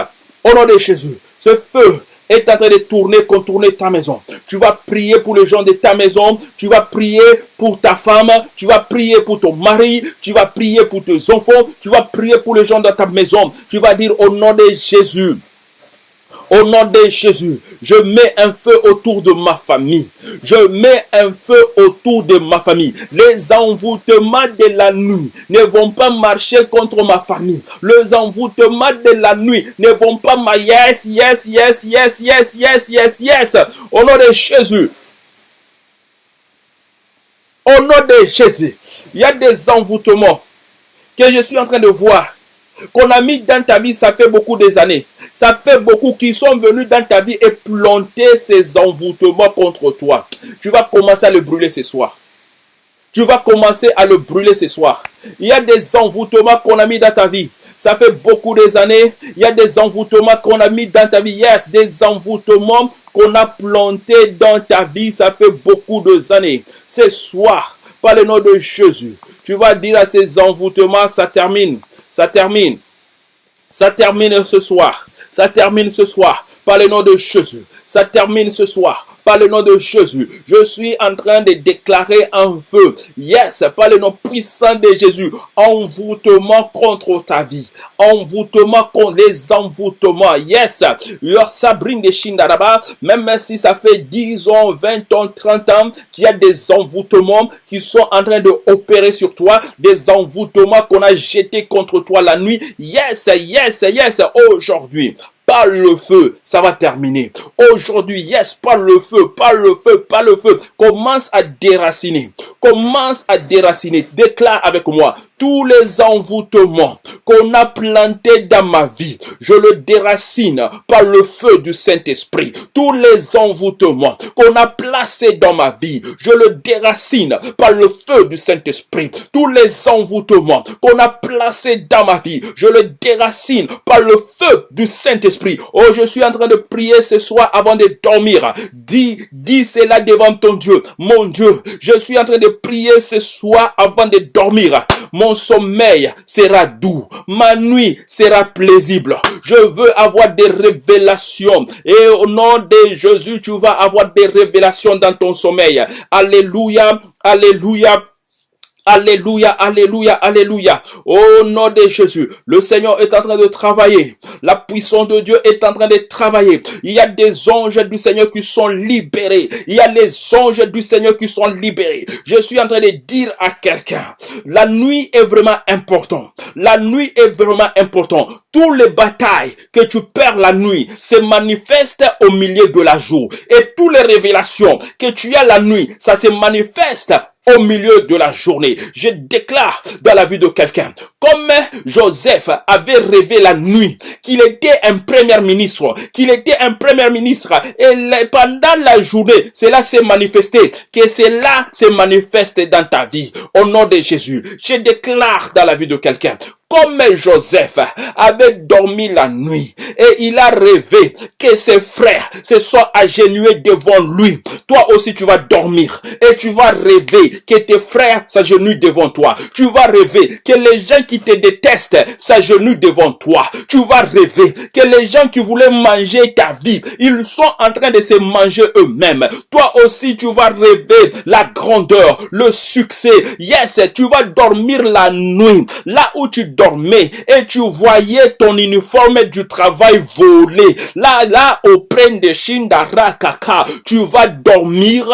au nom de Jésus. Ce feu est en train de tourner, contourner ta maison. Tu vas prier pour les gens de ta maison. Tu vas prier pour ta femme. Tu vas prier pour ton mari. Tu vas prier pour tes enfants. Tu vas prier pour les gens de ta maison. Tu vas dire au nom de Jésus. Au nom de Jésus, je mets un feu autour de ma famille. Je mets un feu autour de ma famille. Les envoûtements de la nuit ne vont pas marcher contre ma famille. Les envoûtements de la nuit ne vont pas ma yes, yes, yes, yes, yes, yes, yes, yes. Au nom de Jésus. Au nom de Jésus, il y a des envoûtements que je suis en train de voir qu'on a mis dans ta vie, ça fait beaucoup des années. Ça fait beaucoup qui sont venus dans ta vie et planter ces envoûtements contre toi. Tu vas commencer à le brûler ce soir. tu vas commencer à le brûler ce soir. Il y a des envoûtements qu'on a mis dans ta vie. Ça fait beaucoup des années. Il y a des envoûtements qu'on a mis dans ta vie. Yes, des envoûtements qu'on a plantés dans ta vie. Ça fait beaucoup d'années. Ce soir, par le nom de Jésus, tu vas dire à ces envoûtements, ça termine. Ça termine. Ça termine ce soir. Ça termine ce soir. Par le nom de Jésus. Ça termine ce soir par le nom de Jésus. Je suis en train de déclarer un feu. Yes, par le nom puissant de Jésus. Envoûtement contre ta vie. Envoûtement contre les envoûtements. Yes. Sabrine de Shindaraba, même si ça fait 10 ans, 20 ans, 30 ans qu'il y a des envoûtements qui sont en train de opérer sur toi, des envoûtements qu'on a jetés contre toi la nuit. Yes, yes, yes, aujourd'hui par le feu, ça va terminer. Aujourd'hui, yes, par le feu, par le feu, par le feu. Commence à déraciner. Commence à déraciner. Déclare avec moi tous les envoûtements qu'on a plantés dans ma vie. Je le déracine par le feu du Saint-Esprit. Tous les envoûtements qu'on a placés dans ma vie, je le déracine par le feu du Saint-Esprit. Tous les envoûtements qu'on a placés dans ma vie, je le déracine par le feu du Saint-Esprit Oh, je suis en train de prier ce soir avant de dormir. Dis, dis cela devant ton Dieu. Mon Dieu, je suis en train de prier ce soir avant de dormir. Mon sommeil sera doux. Ma nuit sera plaisible. Je veux avoir des révélations. Et au nom de Jésus, tu vas avoir des révélations dans ton sommeil. Alléluia. Alléluia. Alléluia, alléluia, alléluia. Au nom de Jésus, le Seigneur est en train de travailler. La puissance de Dieu est en train de travailler. Il y a des anges du Seigneur qui sont libérés. Il y a les anges du Seigneur qui sont libérés. Je suis en train de dire à quelqu'un, la nuit est vraiment important. La nuit est vraiment important. Tous les batailles que tu perds la nuit se manifestent au milieu de la jour. Et toutes les révélations que tu as la nuit, ça se manifeste au milieu de la journée. Je déclare dans la vie de quelqu'un, comme Joseph avait rêvé la nuit qu'il était un premier ministre, qu'il était un premier ministre, et pendant la journée, cela s'est manifesté, que cela se manifeste dans ta vie. Au nom de Jésus, je déclare dans la vie de quelqu'un, comme Joseph avait dormi la nuit et il a rêvé que ses frères se soient agenouillés devant lui. Toi aussi tu vas dormir et tu vas rêver que tes frères s'agenouillent devant toi. Tu vas rêver que les gens qui te détestent s'agenouillent devant toi. Tu vas rêver que les gens qui voulaient manger ta vie, ils sont en train de se manger eux-mêmes. Toi aussi tu vas rêver la grandeur, le succès. Yes, tu vas dormir la nuit là où tu et tu voyais ton uniforme du travail volé. Là, là, auprès de Shindara Kaka, tu vas dormir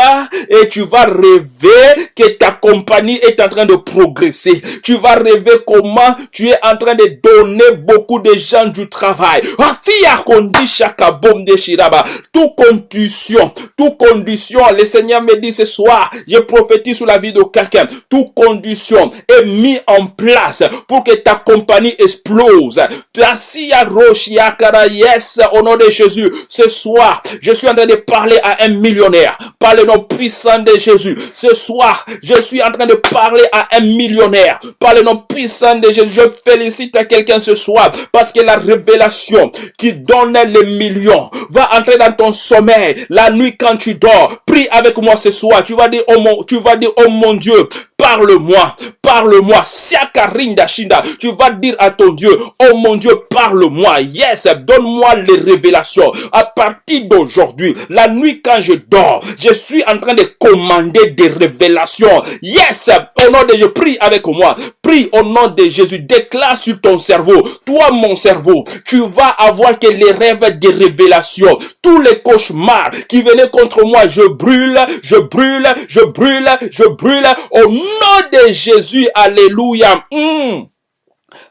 et tu vas rêver que ta compagnie est en train de progresser. Tu vas rêver comment tu es en train de donner beaucoup de gens du travail. Tout condition, tout condition, le Seigneur me dit ce soir, je prophétise sur la vie de quelqu'un, tout condition est mis en place pour que ta compagnie explose. Yes, au nom de Jésus, ce soir, je suis en train de parler à un millionnaire par le nom puissant de Jésus. Ce soir, je suis en train de parler à un millionnaire par le nom puissant de Jésus. Je félicite quelqu'un ce soir parce que la révélation qui donne les millions va entrer dans ton sommeil la nuit quand tu dors. Prie avec moi ce soir. Tu vas dire, oh mon, tu vas dire, oh mon Dieu, parle-moi, parle-moi. Siakarinda Shinda. Tu vas dire à ton Dieu, oh mon Dieu, parle-moi. Yes, donne-moi les révélations. À partir d'aujourd'hui, la nuit quand je dors, je suis en train de commander des révélations. Yes, au nom de Dieu, prie avec moi. Prie au nom de Jésus. Déclare sur ton cerveau. Toi, mon cerveau, tu vas avoir que les rêves des révélations. Tous les cauchemars qui venaient contre moi, je brûle, je brûle, je brûle, je brûle. Au de Jésus, alléluia. Hmm.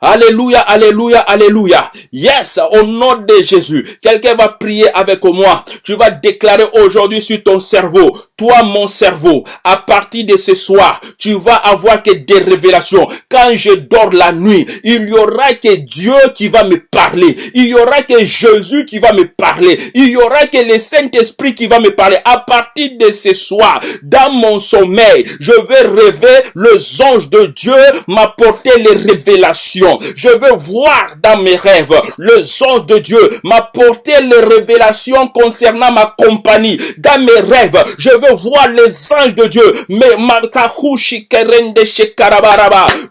Alléluia, alléluia, alléluia. Yes, au nom de Jésus. Quelqu'un va prier avec moi. Tu vas déclarer aujourd'hui sur ton cerveau, toi mon cerveau, à partir de ce soir, tu vas avoir que des révélations. Quand je dors la nuit, il y aura que Dieu qui va me parler. Il y aura que Jésus qui va me parler. Il y aura que le Saint-Esprit qui va me parler. À partir de ce soir, dans mon sommeil, je vais rêver, les anges de Dieu m'apporter les révélations. Je vais voir dans mes rêves, les anges de Dieu m'apporter les révélations concernant ma compagnie. Dans mes rêves, je veux voir les anges de Dieu. Mais.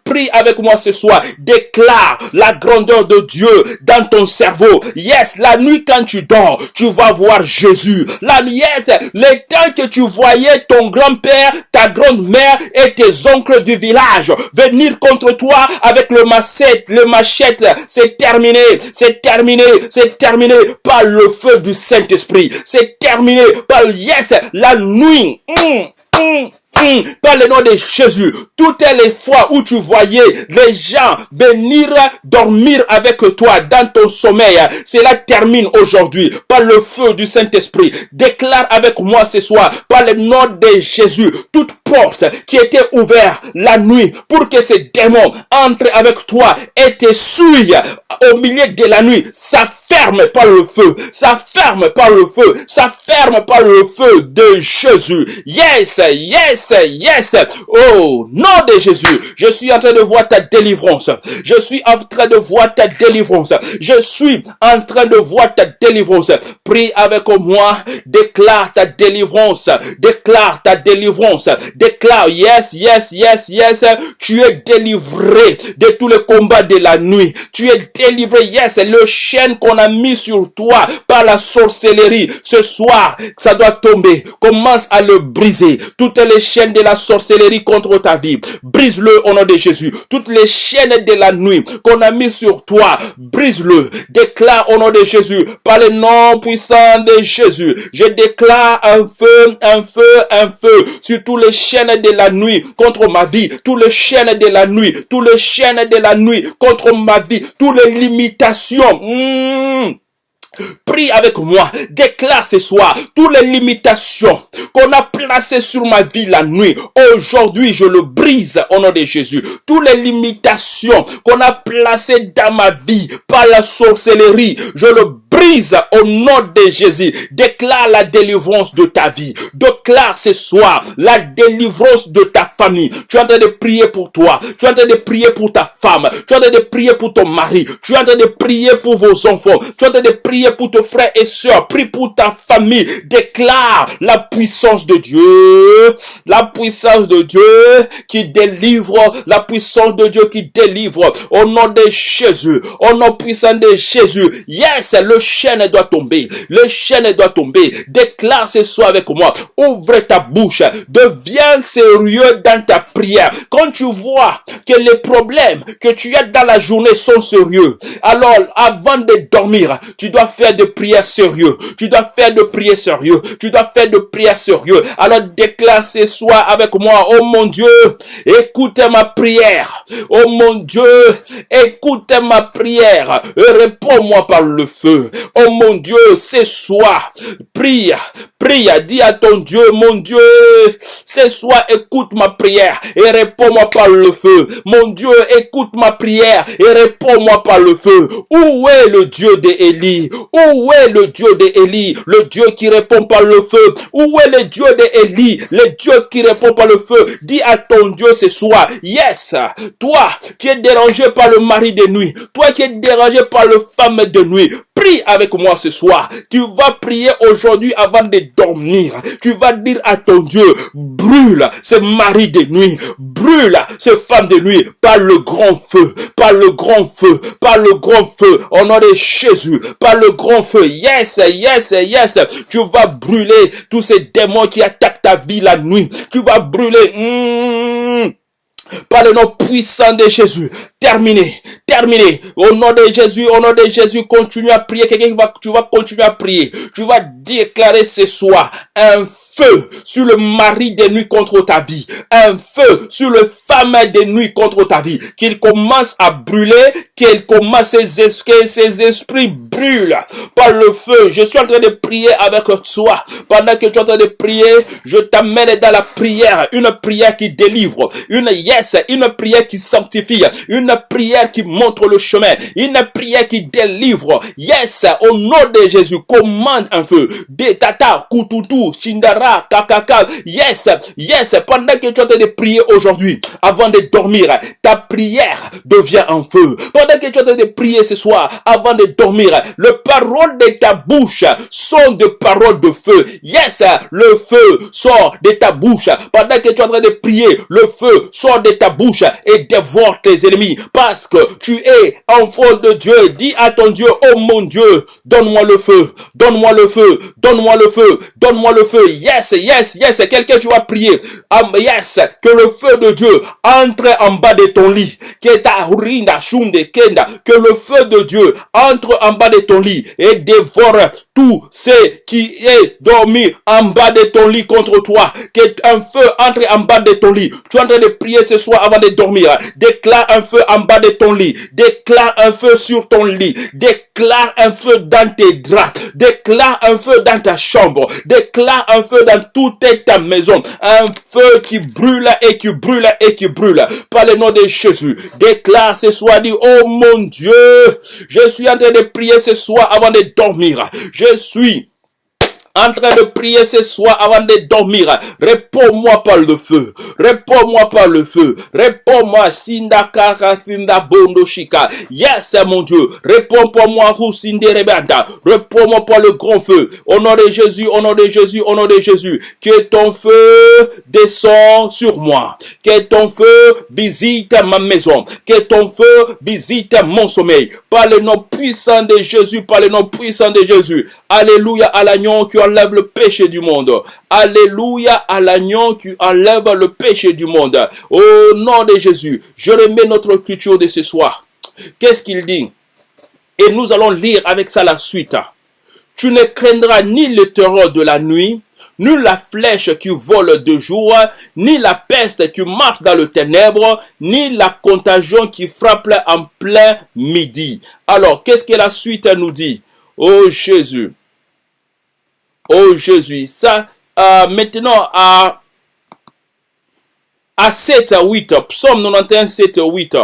Prie avec moi ce soir. Déclare la grandeur de Dieu dans ton cerveau. Yes, la nuit quand tu dors, tu vas voir Jésus. La nuit, yes, les temps que tu voyais ton grand-père, ta grande-mère et tes oncles du village venir contre toi avec le le machette, c'est terminé, c'est terminé, c'est terminé par le feu du Saint-Esprit. C'est terminé par, yes, la nuit. Hum, hum, hum, par le nom de Jésus, toutes les fois où tu voyais les gens venir dormir avec toi dans ton sommeil, cela termine aujourd'hui par le feu du Saint-Esprit. Déclare avec moi ce soir, par le nom de Jésus, toute porte qui était ouverte la nuit pour que ces démons entrent avec toi et te suivent au milieu de la nuit, ça ferme par le feu, ça ferme par le feu, ça ferme par le feu de Jésus. Yes, yes, yes. Oh, nom de Jésus, je suis en train de voir ta délivrance. Je suis en train de voir ta délivrance. Je suis en train de voir ta délivrance. Prie avec moi, déclare ta délivrance, déclare ta délivrance, déclare, yes, yes, yes, yes, tu es délivré de tous les combats de la nuit. Tu es délivré, yes, le chaîne qu'on a mis sur toi par la sorcellerie. Ce soir, ça doit tomber. Commence à le briser. Toutes les chaînes de la sorcellerie contre ta vie, brise-le au nom de Jésus. Toutes les chaînes de la nuit qu'on a mis sur toi, brise-le. Déclare au nom de Jésus, par le nom puissant de Jésus. Je déclare un feu, un feu, un feu sur tous les chaînes de la nuit contre ma vie, tous les chaînes de la nuit, tous les chaînes de la nuit contre ma vie, toutes les limitations. Hmm. Prie avec moi, déclare ce soir toutes les limitations qu'on a placées sur ma vie la nuit. Aujourd'hui, je le brise au nom de Jésus. Toutes les limitations qu'on a placées dans ma vie par la sorcellerie, je le au nom de Jésus. Déclare la délivrance de ta vie. Déclare ce soir la délivrance de ta famille. Tu es en train de prier pour toi. Tu es en train de prier pour ta femme. Tu es en train de prier pour ton mari. Tu es en train de prier pour vos enfants. Tu es en train de prier pour tes frères et sœurs. Prie pour ta famille. Déclare la puissance de Dieu. La puissance de Dieu qui délivre. La puissance de Dieu qui délivre. Au nom de Jésus. Au nom puissant de Jésus. Yes, le chaîne doit tomber. Le chaîne doit tomber. Déclare ce soir avec moi. Ouvre ta bouche. Deviens sérieux dans ta prière. Quand tu vois que les problèmes que tu as dans la journée sont sérieux, alors avant de dormir, tu dois faire de prières sérieux. Tu dois faire de prières sérieux. Tu dois faire de prières sérieux. Alors déclare ce soir avec moi. Oh mon Dieu, écoute ma prière. Oh mon Dieu, écoute ma prière. Réponds-moi par le feu. Oh mon Dieu, ce soir, prie, prie, dis à ton Dieu, mon Dieu, ce soir, écoute ma prière et réponds-moi par le feu. Mon Dieu, écoute ma prière et réponds-moi par le feu. Où est le Dieu d'Élie? Où est le Dieu d'Élie? Le Dieu qui répond par le feu. Où est le Dieu d'Élie? Le Dieu qui répond par le feu. Dis à ton Dieu ce soir, yes, toi qui es dérangé par le mari de nuit, toi qui es dérangé par le femme de nuit, prie avec moi ce soir. Tu vas prier aujourd'hui avant de dormir. Tu vas dire à ton Dieu, brûle ce mari de nuit, brûle ce femme de nuit par le grand feu, par le grand feu, par le grand feu, au nom de Jésus, par le grand feu. Yes, yes, yes. Tu vas brûler tous ces démons qui attaquent ta vie la nuit. Tu vas brûler. Hmm, par le nom puissant de Jésus. Terminé, terminé. Au nom de Jésus, au nom de Jésus, continue à prier. Quelqu'un va, tu vas continuer à prier. Tu vas déclarer ce soir un feu sur le mari des nuits contre ta vie. Un feu sur le femme des nuits contre ta vie, qu'il commence à brûler, qu'il commence ces esprits, ces esprits brûlent par le feu. Je suis en train de prier avec toi. Pendant que tu es en train de prier, je t'amène dans la prière, une prière qui délivre, une yes, une prière qui sanctifie, une prière qui montre le chemin, une prière qui délivre. Yes, au nom de Jésus, commande un feu. Detata, kututu, shindara, kakaka. Yes, yes, pendant que tu es en train de prier aujourd'hui, avant de dormir, ta prière devient un feu. Pendant que tu es en train de prier ce soir, avant de dormir, le parole de ta bouche sont de paroles de feu. Yes, le feu sort de ta bouche. Pendant que tu es en train de prier, le feu sort de ta bouche et dévore tes ennemis. Parce que tu es enfant de Dieu. Dis à ton Dieu, oh mon Dieu, donne-moi le feu, donne-moi le feu, donne-moi le feu, donne-moi le feu. Yes, yes, yes. Quelqu'un tu vas prier. Yes, que le feu de Dieu entre en bas de ton lit. Que ta kenda, que le feu de Dieu entre en bas de ton lit et dévore tout ce qui est dormi en bas de ton lit contre toi. Que un feu entre en bas de ton lit. Tu es en train de prier ce soir avant de dormir. Déclare un feu en bas de ton lit. Déclare un feu sur ton lit. Déclare un feu dans tes draps. Déclare un feu dans ta chambre. Déclare un feu dans toute ta maison. Un feu qui brûle et qui brûle et qui brûle. Par le nom de Jésus. Déclare ce soir, dit, oh mon Dieu, je suis en train de prier ce soir avant de dormir. Eu sou en train de prier ce soir avant de dormir. Réponds-moi par le feu. Réponds-moi par le feu. Réponds-moi, Sinda Sinda. Yes, mon Dieu. Réponds pour moi. Réponds-moi par le grand feu. Au nom de Jésus, au nom de Jésus, au nom de Jésus. Que ton feu descend sur moi. Que ton feu visite ma maison. Que ton feu visite mon sommeil. Par le nom puissant de Jésus, par le nom puissant de Jésus. Alléluia à l'agneau qui enlève le péché du monde. Alléluia à l'agneau qui enlève le péché du monde. Au nom de Jésus, je remets notre culture de ce soir. Qu'est-ce qu'il dit? Et nous allons lire avec ça la suite. Tu ne craindras ni le terreur de la nuit, ni la flèche qui vole de jour, ni la peste qui marche dans le ténèbre, ni la contagion qui frappe en plein midi. Alors, qu'est-ce que la suite nous dit? Oh Jésus, oh Jésus. Ça, euh, maintenant, à, à 7 à 8, psaume 91, 7 à 8.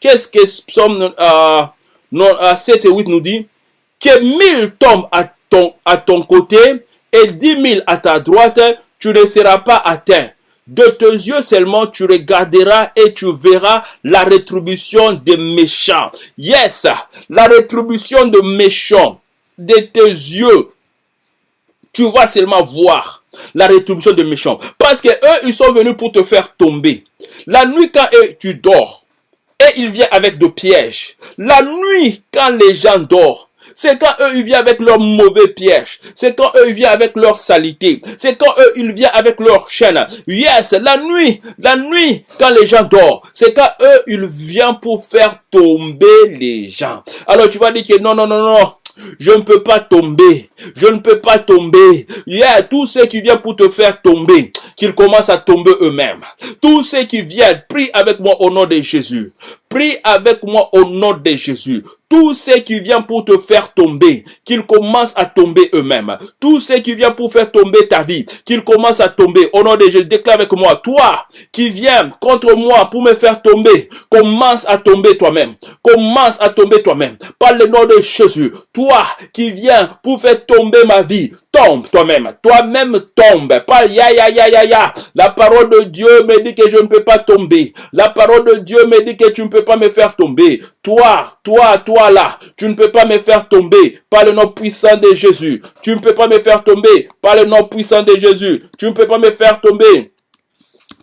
Qu'est-ce que psaume euh, 7 et 8 nous dit? Que mille tombent à ton, à côté et dix mille à ta droite, tu ne seras pas atteint. De tes yeux seulement tu regarderas et tu verras la rétribution des méchants. Yes, la rétribution de méchants. De tes yeux, tu vas seulement voir la rétribution des méchants. Parce que eux, ils sont venus pour te faire tomber. La nuit, quand tu dors, et ils viennent avec des pièges. La nuit, quand les gens dorment, c'est quand eux, ils viennent avec leurs mauvais pièges. C'est quand eux, ils viennent avec leur salité. C'est quand eux, ils viennent avec leur chaîne. Yes, la nuit, la nuit, quand les gens dorment, c'est quand eux, ils viennent pour faire tomber les gens. Alors tu vas dire que non, non, non, non. Je ne peux pas tomber. Je ne peux pas tomber. Y a tous ceux qui viennent pour te faire tomber, qu'ils commencent à tomber eux-mêmes. Tous ceux qui viennent, prie avec moi au nom de Jésus. Prie avec moi au nom de Jésus. Tous ceux qui viennent pour te faire tomber, qu'ils commencent à tomber eux-mêmes. Tous ceux qui viennent pour faire tomber ta vie, qu'ils commencent à tomber. Au nom de Jésus, déclare avec moi, toi qui viens contre moi pour me faire tomber, commence à tomber toi-même. Commence à tomber toi-même. Par le nom de Jésus, toi qui viens pour faire tomber ma vie, tombe toi-même. Toi-même tombe. Pas ya ya ya ya ya. La parole de Dieu me dit que je ne peux pas tomber. La parole de Dieu me dit que tu ne peux pas me faire tomber. Toi, toi, toi là, tu ne peux pas me faire tomber par le nom puissant de Jésus. Tu ne peux pas me faire tomber par le nom puissant de Jésus. Tu ne peux pas me faire tomber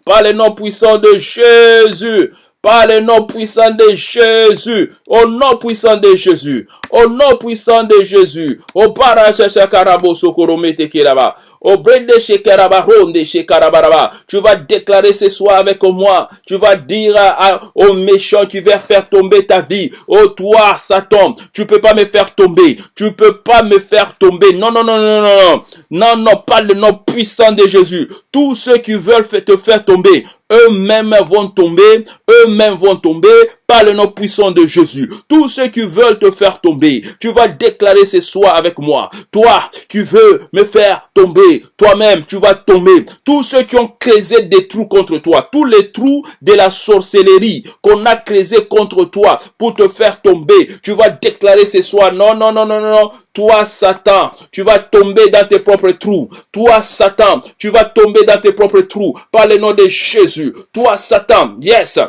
par le nom puissant de Jésus par le nom puissant de Jésus, au nom puissant de Jésus, au nom puissant de Jésus, au parachachakarabo sokoromete kiraba, tu vas déclarer ce soir avec moi. Tu vas dire à, à, au méchant qui veulent faire tomber ta vie. Oh toi, Satan, tu peux pas me faire tomber. Tu peux pas me faire tomber. Non Non, non, non, non, non, non, non, pas le nom puissant de Jésus. Tous ceux qui veulent te faire tomber, eux-mêmes vont tomber, eux-mêmes vont tomber, le nom puissant de Jésus. Tous ceux qui veulent te faire tomber, tu vas déclarer ce soir avec moi. Toi qui veux me faire tomber, toi-même tu vas tomber. Tous ceux qui ont creusé des trous contre toi, tous les trous de la sorcellerie qu'on a creusé contre toi pour te faire tomber, tu vas déclarer ce soir, non, non, non, non, non, toi Satan, tu vas tomber dans tes propres trous. Toi Satan, tu vas tomber dans tes propres trous par le nom de Jésus. Toi Satan, yes.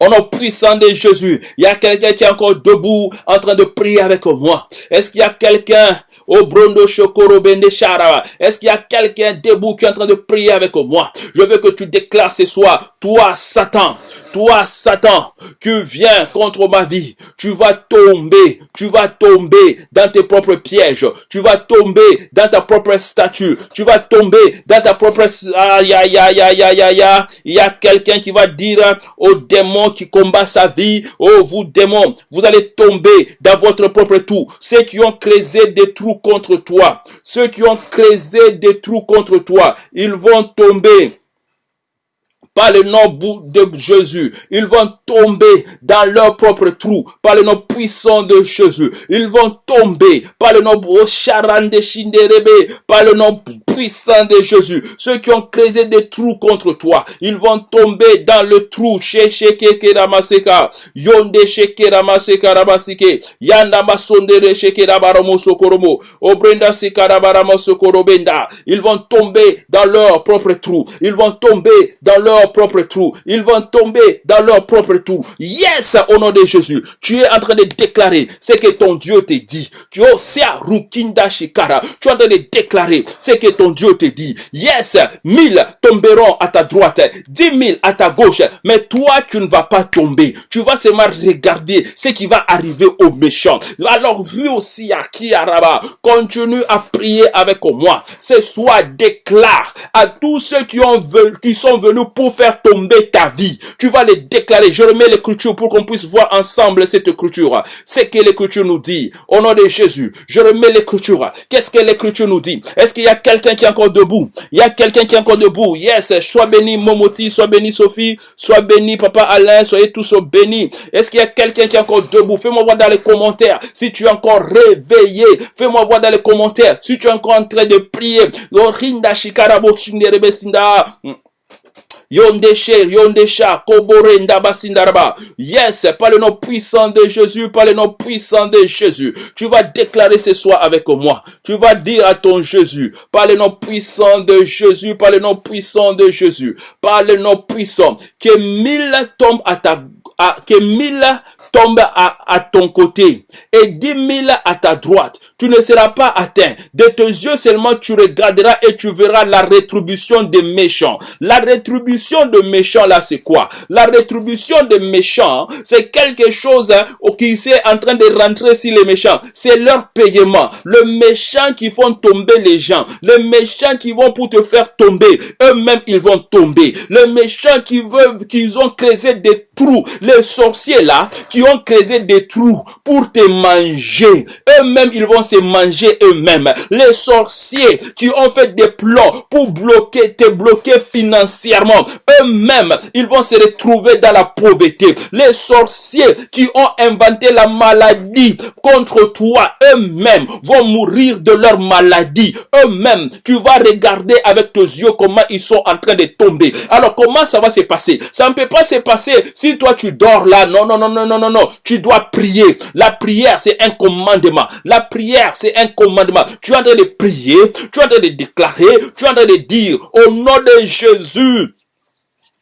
Au nom puissant de Jésus, il y a quelqu'un qui est encore debout en train de prier avec moi. Est-ce qu'il y a quelqu'un au Brondo Shokoro Est-ce qu'il y a quelqu'un debout qui est en train de prier avec moi? Je veux que tu déclares ce soir, toi Satan, toi Satan, qui viens contre ma vie, tu vas tomber, tu vas tomber dans tes propres pièges, tu vas tomber dans ta propre statue, tu vas tomber dans ta propre... Aïe, aïe, aïe, aïe, aïe, aïe, Il y a quelqu'un qui va dire au démon qui combat sa vie, oh vous démons, vous allez tomber dans votre propre trou. Ceux qui ont creusé des trous contre toi, ceux qui ont creusé des trous contre toi, ils vont tomber par le nom de Jésus. Ils vont tomber dans leur propre trou par le nom puissant de Jésus. Ils vont tomber par le nom de par le nom puissant de Jésus. Ceux qui ont creusé des trous contre toi, ils vont tomber dans le trou. Ils vont tomber dans leur propre trou. Ils vont tomber dans leur propre trou. Ils vont tomber dans leur propre trou. Yes, au nom de Jésus. Tu es en train de déclarer ce que ton Dieu te dit. Tu Rukinda Shikara. Tu es en train de déclarer ce que ton Dieu te dit. Yes, mille tomberont à ta droite, dix mille à ta gauche. Mais toi, tu ne vas pas tomber. Tu vas seulement regarder ce qui va arriver aux méchants. Alors, vu aussi à qui Araba, continue à prier avec moi. Ce soir, déclare à tous ceux qui ont qui sont venus pour faire tomber ta vie. Tu vas les déclarer. Je remets l'écriture pour qu'on puisse voir ensemble cette écriture. C'est que l'écriture nous dit. Au nom de Jésus, je remets l'écriture. Qu'est-ce que l'écriture nous dit? Est-ce qu'il y a quelqu'un qui est encore debout? Il y a quelqu'un qui est encore debout. Yes. Sois béni Momoti, sois béni Sophie, sois béni Papa Alain, soyez tous bénis. Est-ce qu'il y a quelqu'un qui est encore debout? Fais-moi voir dans les commentaires si tu es encore réveillé. Fais-moi voir dans les commentaires si tu es encore en train de prier. Yondesha, Koborenda Basindaraba. Yes, par le nom puissant de Jésus, par le nom puissant de Jésus. Tu vas déclarer ce soir avec moi. Tu vas dire à ton Jésus, par le nom puissant de Jésus, par le nom puissant de Jésus, par le nom puissant, que mille tombent à ta que mille tombent à, à, ton côté et dix mille à ta droite. Tu ne seras pas atteint. De tes yeux seulement tu regarderas et tu verras la rétribution des méchants. La rétribution de méchants là c'est quoi? La rétribution des méchants c'est quelque chose hein, qui est en train de rentrer sur les méchants. C'est leur paiement. Le méchant qui font tomber les gens. Le méchant qui vont pour te faire tomber. Eux-mêmes ils vont tomber. Le méchant qui veut, qu'ils ont creusé des trous les sorciers là, qui ont creusé des trous pour te manger, eux-mêmes, ils vont se manger eux-mêmes. Les sorciers qui ont fait des plans pour bloquer, te bloquer financièrement, eux-mêmes, ils vont se retrouver dans la pauvreté. Les sorciers qui ont inventé la maladie contre toi, eux-mêmes, vont mourir de leur maladie. Eux-mêmes, tu vas regarder avec tes yeux comment ils sont en train de tomber. Alors, comment ça va se passer? Ça ne peut pas se passer si toi tu dors là. Non, non, non, non, non, non, non. Tu dois prier. La prière, c'est un commandement. La prière, c'est un commandement. Tu es en de prier. Tu es en de déclarer. Tu es en de dire au nom de Jésus.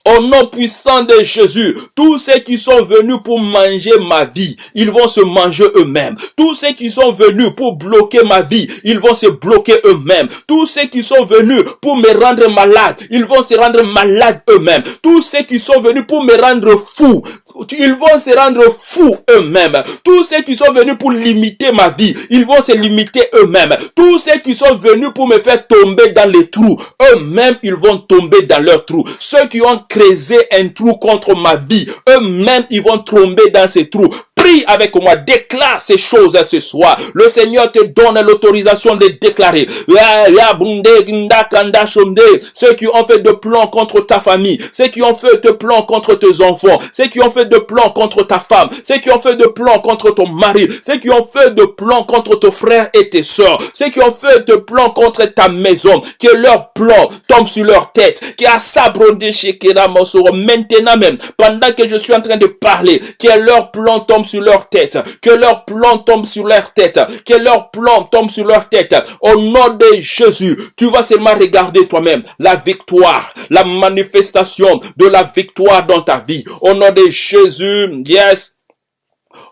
Au nom puissant de Jésus, tous ceux qui sont venus pour manger ma vie, ils vont se manger eux-mêmes. Tous ceux qui sont venus pour bloquer ma vie, ils vont se bloquer eux-mêmes. Tous ceux qui sont venus pour me rendre malade, ils vont se rendre malades eux-mêmes. Tous ceux qui sont venus pour me rendre fou, ils vont se rendre fous eux-mêmes. Tous ceux qui sont venus pour limiter ma vie, ils vont se limiter eux-mêmes. Tous ceux qui sont venus pour me faire tomber dans les trous, eux-mêmes, ils vont tomber dans leurs trous. Ceux qui ont creusé un trou contre ma vie, eux-mêmes, ils vont tomber dans ces trous Avec moi, déclare ces choses ce soir. Le Seigneur te donne l'autorisation de déclarer. Ceux qui ont fait de plans contre ta famille, ceux qui ont fait de plans contre tes enfants, ceux qui ont fait de plans contre ta femme, ceux qui ont fait de plans contre ton mari, ceux qui ont fait de plans contre ton frère et tes soeurs, ceux qui ont fait de plans contre ta maison, que leur plan tombe sur leur tête, qui a sabrondé chez maintenant même, pendant que je suis en train de parler, que leur plan tombe sur leur tête, que leur plan tombe sur leur tête, que leur plan tombe sur leur tête. Au nom de Jésus, tu vas seulement regarder toi-même la victoire, la manifestation de la victoire dans ta vie. Au nom de Jésus, yes.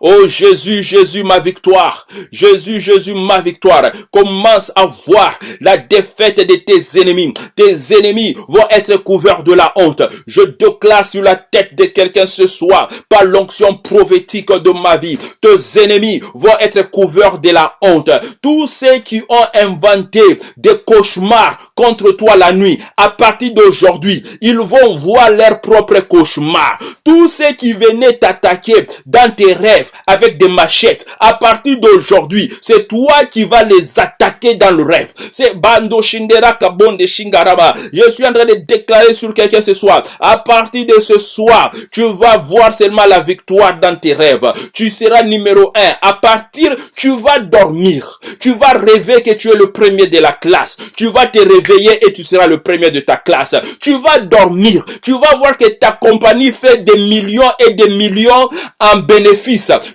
Oh Jésus, Jésus, ma victoire. Jésus, Jésus, ma victoire. Commence à voir la défaite de tes ennemis. Tes ennemis vont être couverts de la honte. Je déclare sur la tête de quelqu'un ce soir, par l'onction prophétique de ma vie. Tes ennemis vont être couverts de la honte. Tous ceux qui ont inventé des cauchemars contre toi la nuit, à partir d'aujourd'hui, ils vont voir leurs propres cauchemars. Tous ceux qui venaient t'attaquer dans tes rêves, avec des machettes. À partir d'aujourd'hui, c'est toi qui vas les attaquer dans le rêve. C'est Bando Shindera Kabonde Shingaraba. Je suis en train de déclarer sur quelqu'un ce soir. À partir de ce soir, tu vas voir seulement la victoire dans tes rêves. Tu seras numéro un. À partir, tu vas dormir. Tu vas rêver que tu es le premier de la classe. Tu vas te réveiller et tu seras le premier de ta classe. Tu vas dormir. Tu vas voir que ta compagnie fait des millions et des millions en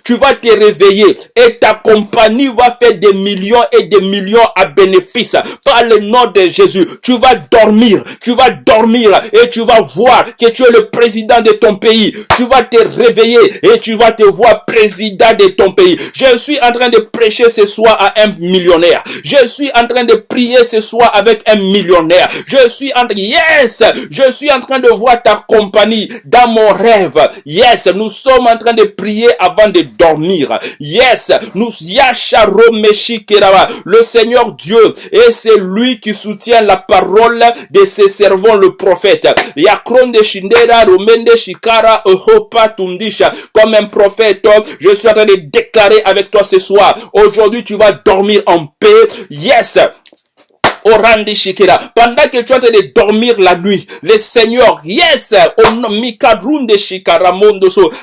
tu vas te réveiller et ta compagnie va faire des millions et des millions à bénéfice par le nom de Jésus. Tu vas dormir, tu vas dormir et tu vas voir que tu es le président de ton pays. Tu vas te réveiller et tu vas te voir président de ton pays. Je suis en train de prêcher ce soir à un millionnaire. Je suis en train de prier ce soir avec un millionnaire. Je suis en train, yes, je suis en train de voir ta compagnie dans mon rêve. Yes, nous sommes en train de prier avant de dormir. Yes, nous le Seigneur Dieu et c'est lui qui soutient la parole de ses servants le prophète. comme un prophète, je suis en train de déclarer avec toi ce soir. Aujourd'hui, tu vas dormir en paix. Yes. Pendant que tu es en train de dormir la nuit, le Seigneur, yes,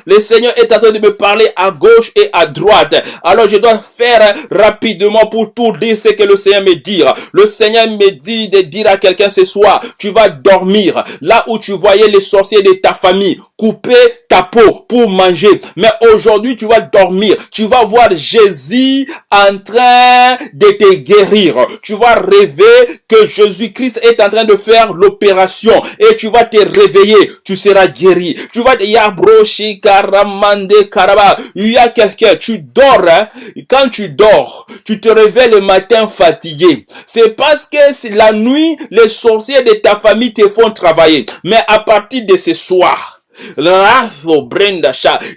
le Seigneur est en train de me parler à gauche et à droite. Alors je dois faire rapidement pour tout dire ce que le Seigneur me dit. Le Seigneur me dit de dire à quelqu'un ce soir, tu vas dormir là où tu voyais les sorciers de ta famille couper ta peau pour manger. Mais aujourd'hui, tu vas dormir. Tu vas voir Jésus en train de te guérir. Tu vas rêver que Jésus-Christ est en train de faire l'opération et tu vas te réveiller, tu seras guéri. Tu vas te yabroshi karamande karaba. Il y a quelqu'un, tu dors, hein. quand tu dors, tu te réveilles le matin fatigué. C'est parce que la nuit, les sorciers de ta famille te font travailler. Mais à partir de ce soir,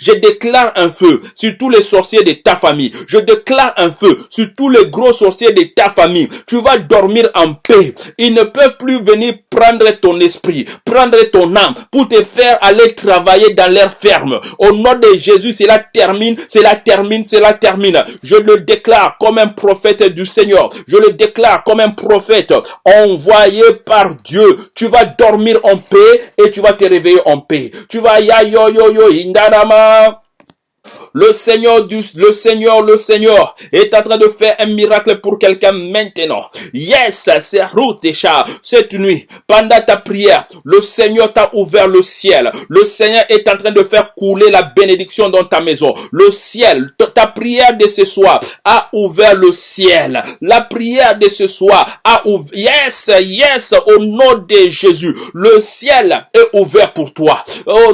je déclare un feu sur tous les sorciers de ta famille. Je déclare un feu sur tous les gros sorciers de ta famille. Tu vas dormir en paix. Ils ne peuvent plus venir prendre ton esprit, prendre ton âme pour te faire aller travailler dans leur ferme. Au nom de Jésus, cela termine, cela termine, cela termine. Je le déclare comme un prophète du Seigneur. Je le déclare comme un prophète envoyé par Dieu. Tu vas dormir en paix et tu vas te réveiller en paix tu vas ya yo yo yo indarama le Seigneur du, le Seigneur, le Seigneur est en train de faire un miracle pour quelqu'un maintenant. Yes, c'est chat Cette nuit, pendant ta prière, le Seigneur t'a ouvert le ciel. Le Seigneur est en train de faire couler la bénédiction dans ta maison. Le ciel, ta prière de ce soir a ouvert le ciel. La prière de ce soir a ouvert, yes, yes, au nom de Jésus. Le ciel est ouvert pour toi. Oh,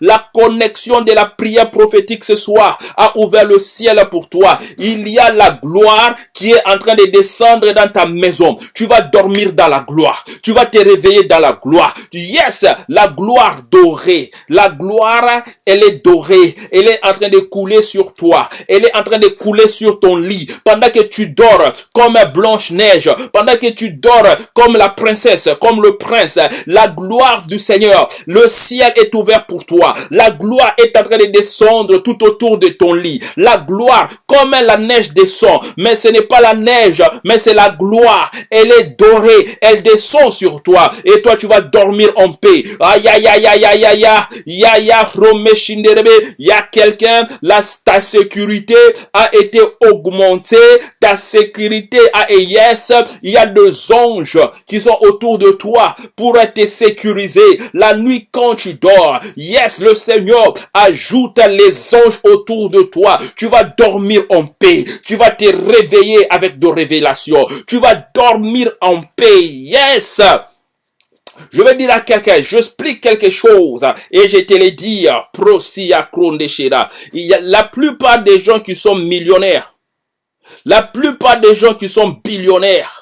la connexion de la prière prophétique ce soir a ouvert le ciel pour toi. Il y a la gloire qui est en train de descendre dans ta maison. Tu vas dormir dans la gloire. Tu vas te réveiller dans la gloire. Yes, la gloire dorée. La gloire, elle est dorée. Elle est en train de couler sur toi. Elle est en train de couler sur ton lit. Pendant que tu dors comme Blanche-Neige. Pendant que tu dors comme la princesse, comme le prince. La gloire du Seigneur. Le ciel est ouvert pour toi. La gloire est en train descendre tout autour de ton lit. La gloire, comme la neige descend, mais ce n'est pas la neige, mais c'est la gloire. Elle est dorée, elle descend sur toi et toi tu vas dormir en paix. Aïe aïe aïe aïe aïe aïe aïe aïe il y a quelqu'un, là ta sécurité a été augmentée, ta sécurité a et yes, il y a deux anges qui sont autour de toi pour te sécuriser la nuit quand tu dors. Yes, le Seigneur a ajoute les anges autour de toi. Tu vas dormir en paix. Tu vas te réveiller avec de révélations. Tu vas dormir en paix. Yes. Je vais dire à quelqu'un, j'explique quelque chose et je te le dis, prosia Il y a la plupart des gens qui sont millionnaires, la plupart des gens qui sont billionnaires,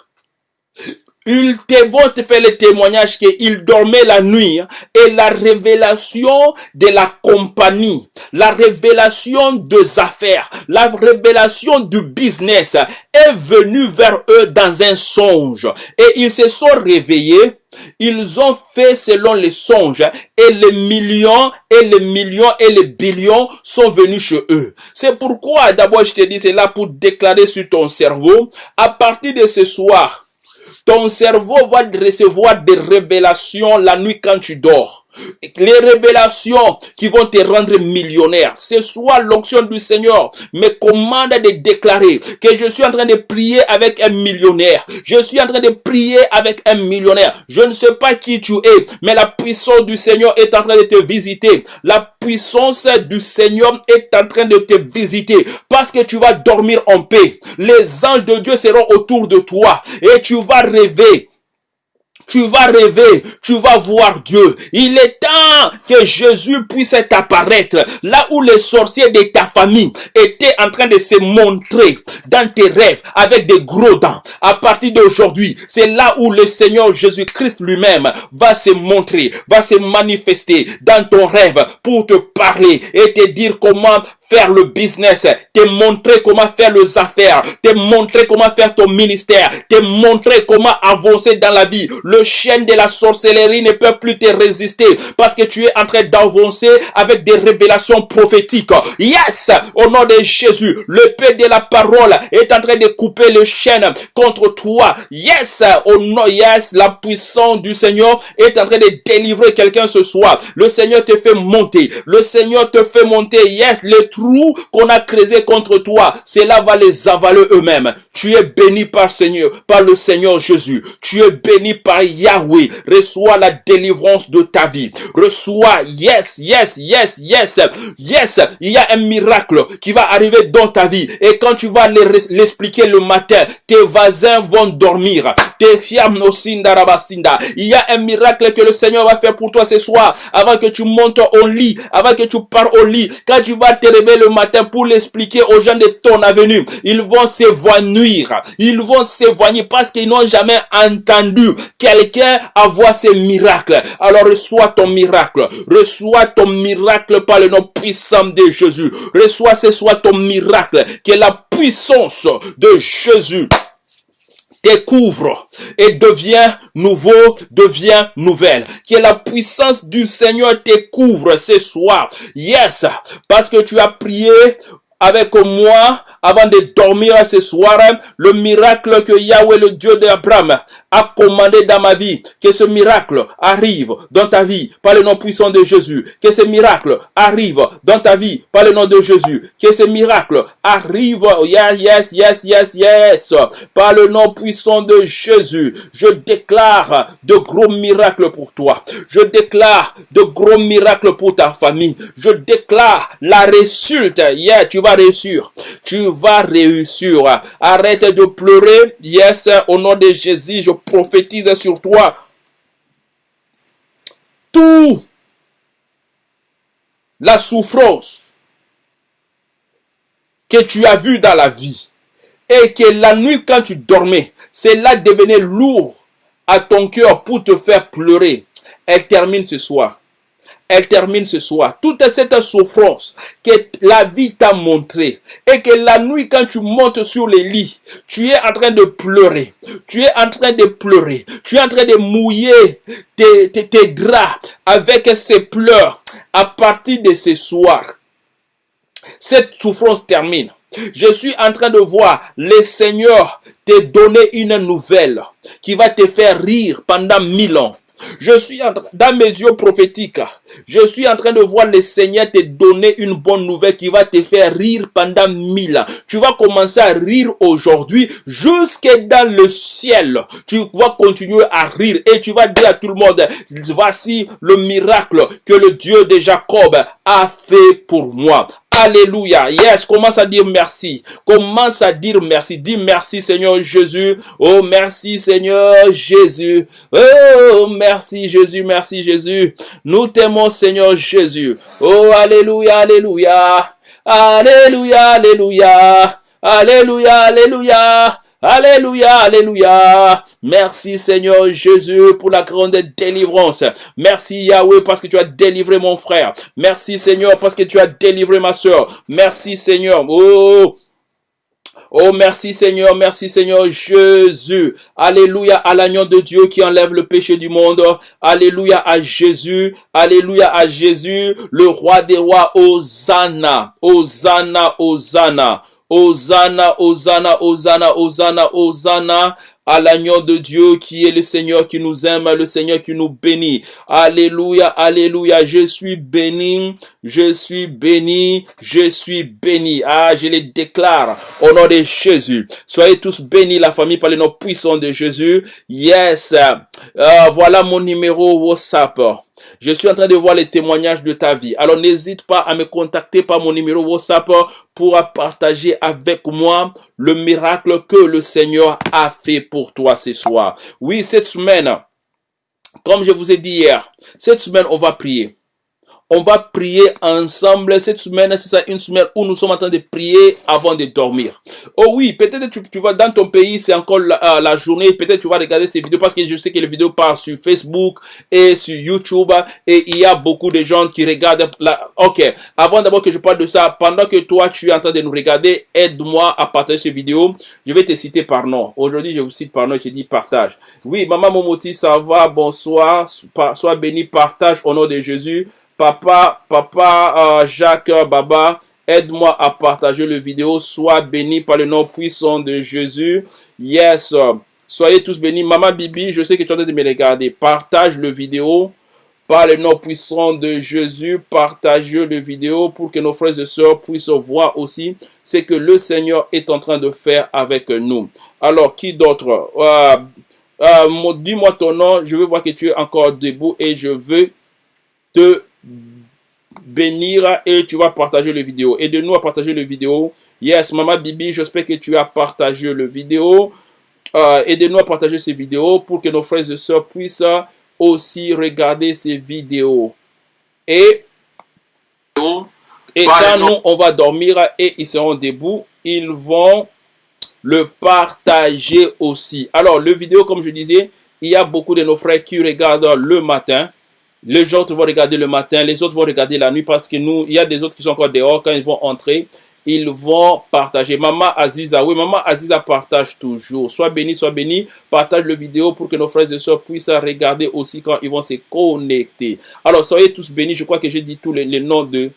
ils te vont te faire le témoignage qu'ils dormaient la nuit hein, et la révélation de la compagnie, la révélation des affaires, la révélation du business est venue vers eux dans un songe et ils se sont réveillés ils ont fait selon les songes et les millions et les millions et les billions sont venus chez eux. C'est pourquoi d'abord je te dis c'est là pour déclarer sur ton cerveau à partir de ce soir ton cerveau va recevoir des révélations la nuit quand tu dors les révélations qui vont te rendre millionnaire. Ce soit l'onction du Seigneur me commande de déclarer que je suis en train de prier avec un millionnaire. Je suis en train de prier avec un millionnaire. Je ne sais pas qui tu es, mais la puissance du Seigneur est en train de te visiter. La puissance du Seigneur est en train de te visiter parce que tu vas dormir en paix. Les anges de Dieu seront autour de toi et tu vas rêver tu vas rêver, tu vas voir Dieu. Il est temps que Jésus puisse apparaître là où les sorciers de ta famille étaient en train de se montrer dans tes rêves avec des gros dents. À partir d'aujourd'hui, c'est là où le Seigneur Jésus-Christ lui-même va se montrer, va se manifester dans ton rêve pour te parler et te dire comment faire le business, te montrer comment faire les affaires, te montrer comment faire ton ministère, te montrer comment avancer dans la vie. Le chien de la sorcellerie ne peut plus te résister parce que tu es en train d'avancer avec des révélations prophétiques. Yes, au nom de Jésus, le paix de la parole est en train de couper le chêne contre toi. Yes, au nom, yes, la puissance du Seigneur est en train de délivrer quelqu'un ce soir. Le Seigneur te fait monter. Le Seigneur te fait monter. Yes, le qu'on a creusé contre toi, cela va les avaler eux-mêmes. Tu es béni par Seigneur, par le Seigneur Jésus. Tu es béni par Yahweh. Reçois la délivrance de ta vie. Yes, yes, yes, yes, yes. Il y a un miracle qui va arriver dans ta vie. Et quand tu vas l'expliquer le matin, tes voisins vont dormir. Tes fiames Il y a un miracle que le Seigneur va faire pour toi ce soir. Avant que tu montes au lit, avant que tu pars au lit, quand tu vas te réveiller le matin pour l'expliquer aux gens de ton avenue. Ils vont s'évanouir. Ils vont s'évanouir parce qu'ils n'ont jamais entendu quelqu'un avoir ces miracles. Alors reçois ton miracle. Reçois ton miracle par le nom puissant de Jésus. Reçois ce soir ton miracle qui est la puissance de Jésus découvre et devient nouveau, devient nouvelle. Que la puissance du Seigneur te couvre ce soir. Yes, parce que tu as prié avec moi avant de dormir ce soir le miracle que Yahweh, le Dieu d'Abraham, a commandé dans ma vie. Que ce miracle arrive dans ta vie par le nom puissant de Jésus. Que ce miracle arrive dans ta vie par le nom de Jésus. Que ce miracle arrive, yes, yes, yes, yes, yes, par le nom puissant de Jésus. Je déclare de gros miracles pour toi. Je déclare de gros miracles pour ta famille. Je déclare la résulte. Yeah, tu vas réussir. Tu vas réussir. Arrête de pleurer. Yes, au nom de Jésus, je prophétise sur toi. Tout la souffrance que tu as vue dans la vie et que la nuit quand tu dormais, cela devenait lourd à ton cœur pour te faire pleurer. Elle termine ce soir elle termine ce soir. Toute cette souffrance que la vie t'a montré et que la nuit quand tu montes sur les lits, tu es en train de pleurer. Tu es en train de pleurer. Tu es en train de mouiller tes, tes, draps avec ces pleurs. À partir de ce soir, Cette souffrance termine. Je suis en train de voir le Seigneur te donner une nouvelle qui va te faire rire pendant mille ans. Je suis en, dans mes yeux prophétiques, je suis en train de voir le Seigneur te donner une bonne nouvelle qui va te faire rire pendant mille ans. Tu vas commencer à rire aujourd'hui jusque dans le ciel. Tu vas continuer à rire et tu vas dire à tout le monde, voici le miracle que le Dieu de Jacob a fait pour moi. Alléluia. Yes, commence à dire merci. Commence à dire merci. Dis merci Seigneur Jésus. Oh, merci Seigneur Jésus. Oh, merci Jésus, merci Jésus. Nous t'aimons Seigneur Jésus. Oh, Alléluia, Alléluia. Alléluia, Alléluia. Alléluia, Alléluia. Alléluia, Alléluia. Merci Seigneur Jésus pour la grande délivrance. Merci Yahweh parce que tu as délivré mon frère. Merci Seigneur parce que tu as délivré ma soeur. Merci Seigneur. Oh. Oh, merci Seigneur, merci Seigneur Jésus. Alléluia à l'agneau de Dieu qui enlève le péché du monde. Alléluia à Jésus. Alléluia à Jésus, le roi des rois. Hosanna, Hosanna, Hosanna. Hosanna, Hosanna, Hosanna, Hosanna, Hosanna à l'agneau de Dieu qui est le Seigneur qui nous aime, le Seigneur qui nous bénit. Alléluia, alléluia. Je suis béni, je suis béni, je suis béni. Ah, je les déclare au nom de Jésus. Soyez tous bénis, la famille, par le nom puissant de Jésus. Yes. Euh, voilà mon numéro WhatsApp. Je suis en train de voir les témoignages de ta vie. Alors n'hésite pas à me contacter par mon numéro WhatsApp pour partager avec moi le miracle que le Seigneur a fait pour toi ce soir. Oui, cette semaine, comme je vous ai dit hier, cette semaine, on va prier on va prier ensemble. Cette semaine, c'est ça une semaine où nous sommes en train de prier avant de dormir. Oh oui, peut-être tu, tu vas dans ton pays, c'est encore la, la journée. Peut-être tu vas regarder ces vidéos parce que je sais que les vidéos passent sur Facebook et sur YouTube et il y a beaucoup de gens qui regardent. La... Ok, avant d'abord que je parle de ça, pendant que toi tu es en train de nous regarder, aide-moi à partager ces vidéos. Je vais te citer par nom. Aujourd'hui, je vous cite par nom. Je dis partage. Oui, maman Momoti, ça va. Bonsoir. Sois béni. Partage au nom de Jésus. Papa, papa euh, Jacques Baba, aide-moi à partager le vidéo. Sois béni par le nom puissant de Jésus. Yes. Soyez tous bénis. Maman Bibi, je sais que tu es en train de me regarder. Partage le vidéo par le nom puissant de Jésus. Partage le vidéo pour que nos frères et sœurs puissent voir aussi ce que le Seigneur est en train de faire avec nous. Alors, qui d'autre? Euh, euh, Dis-moi ton nom. Je veux voir que tu es encore debout et je veux te bénir et tu vas partager le vidéo. Aide-nous à partager le vidéo. Yes, Maman Bibi, j'espère que tu as partagé le vidéo. Euh, Aide-nous à partager ces vidéos pour que nos frères et sœurs puissent aussi regarder ces vidéos. Et, et quand nous, on va dormir et ils seront debout, ils vont le partager aussi. Alors, le vidéo, comme je disais, il y a beaucoup de nos frères qui regardent le matin. Les autres vont regarder le matin, les autres vont regarder la nuit parce que nous, il y a des autres qui sont encore dehors quand ils vont entrer. Ils vont partager. Maman Aziza, oui, maman Aziza partage toujours. Sois béni, sois béni. Partage le vidéo pour que nos frères et sœurs puissent regarder aussi quand ils vont se connecter. Alors, soyez tous bénis. Je crois que j'ai dit tous les, noms de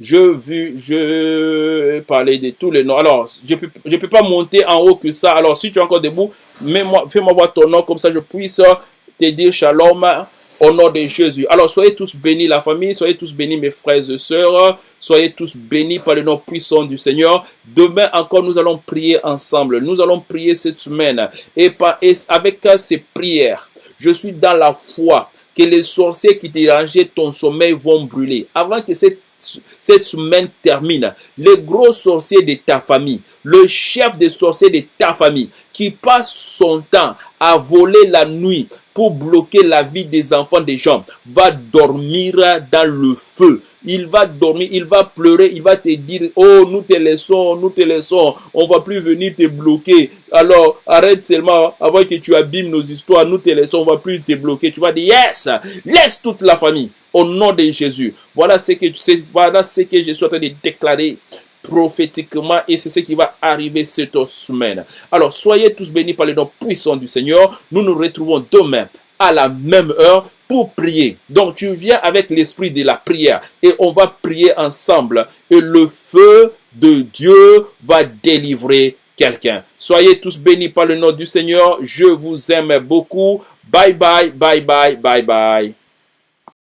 je vu, je parler de tous les noms. Alors, je peux, je peux pas monter en haut que ça. Alors, si tu es encore debout, fais-moi voir ton nom comme ça je puisse te dire shalom au nom de Jésus. Alors, soyez tous bénis, la famille, soyez tous bénis, mes frères et sœurs, soyez tous bénis par le nom puissant du Seigneur. Demain encore, nous allons prier ensemble. Nous allons prier cette semaine. Et, par, avec ces prières, je suis dans la foi que les sorciers qui dérangeaient ton sommeil vont brûler. Avant que cette cette semaine termine, le gros sorcier de ta famille, le chef des sorciers de ta famille, qui passe son temps à voler la nuit pour bloquer la vie des enfants des gens, va dormir dans le feu. Il va dormir, il va pleurer, il va te dire, oh, nous te laissons, nous te laissons, on va plus venir te bloquer. Alors, arrête seulement avant que tu abîmes nos histoires, nous te laissons, on va plus te bloquer. Tu vas dire, yes, laisse toute la famille au nom de Jésus. Voilà ce que, voilà ce que je suis en train de déclarer prophétiquement et c'est ce qui va arriver cette semaine. Alors, soyez tous bénis par le nom puissant du Seigneur. Nous nous retrouvons demain à la même heure pour prier. Donc tu viens avec l'esprit de la prière et on va prier ensemble et le feu de Dieu va délivrer quelqu'un. Soyez tous bénis par le nom du Seigneur. Je vous aime beaucoup. Bye bye, bye bye, bye bye.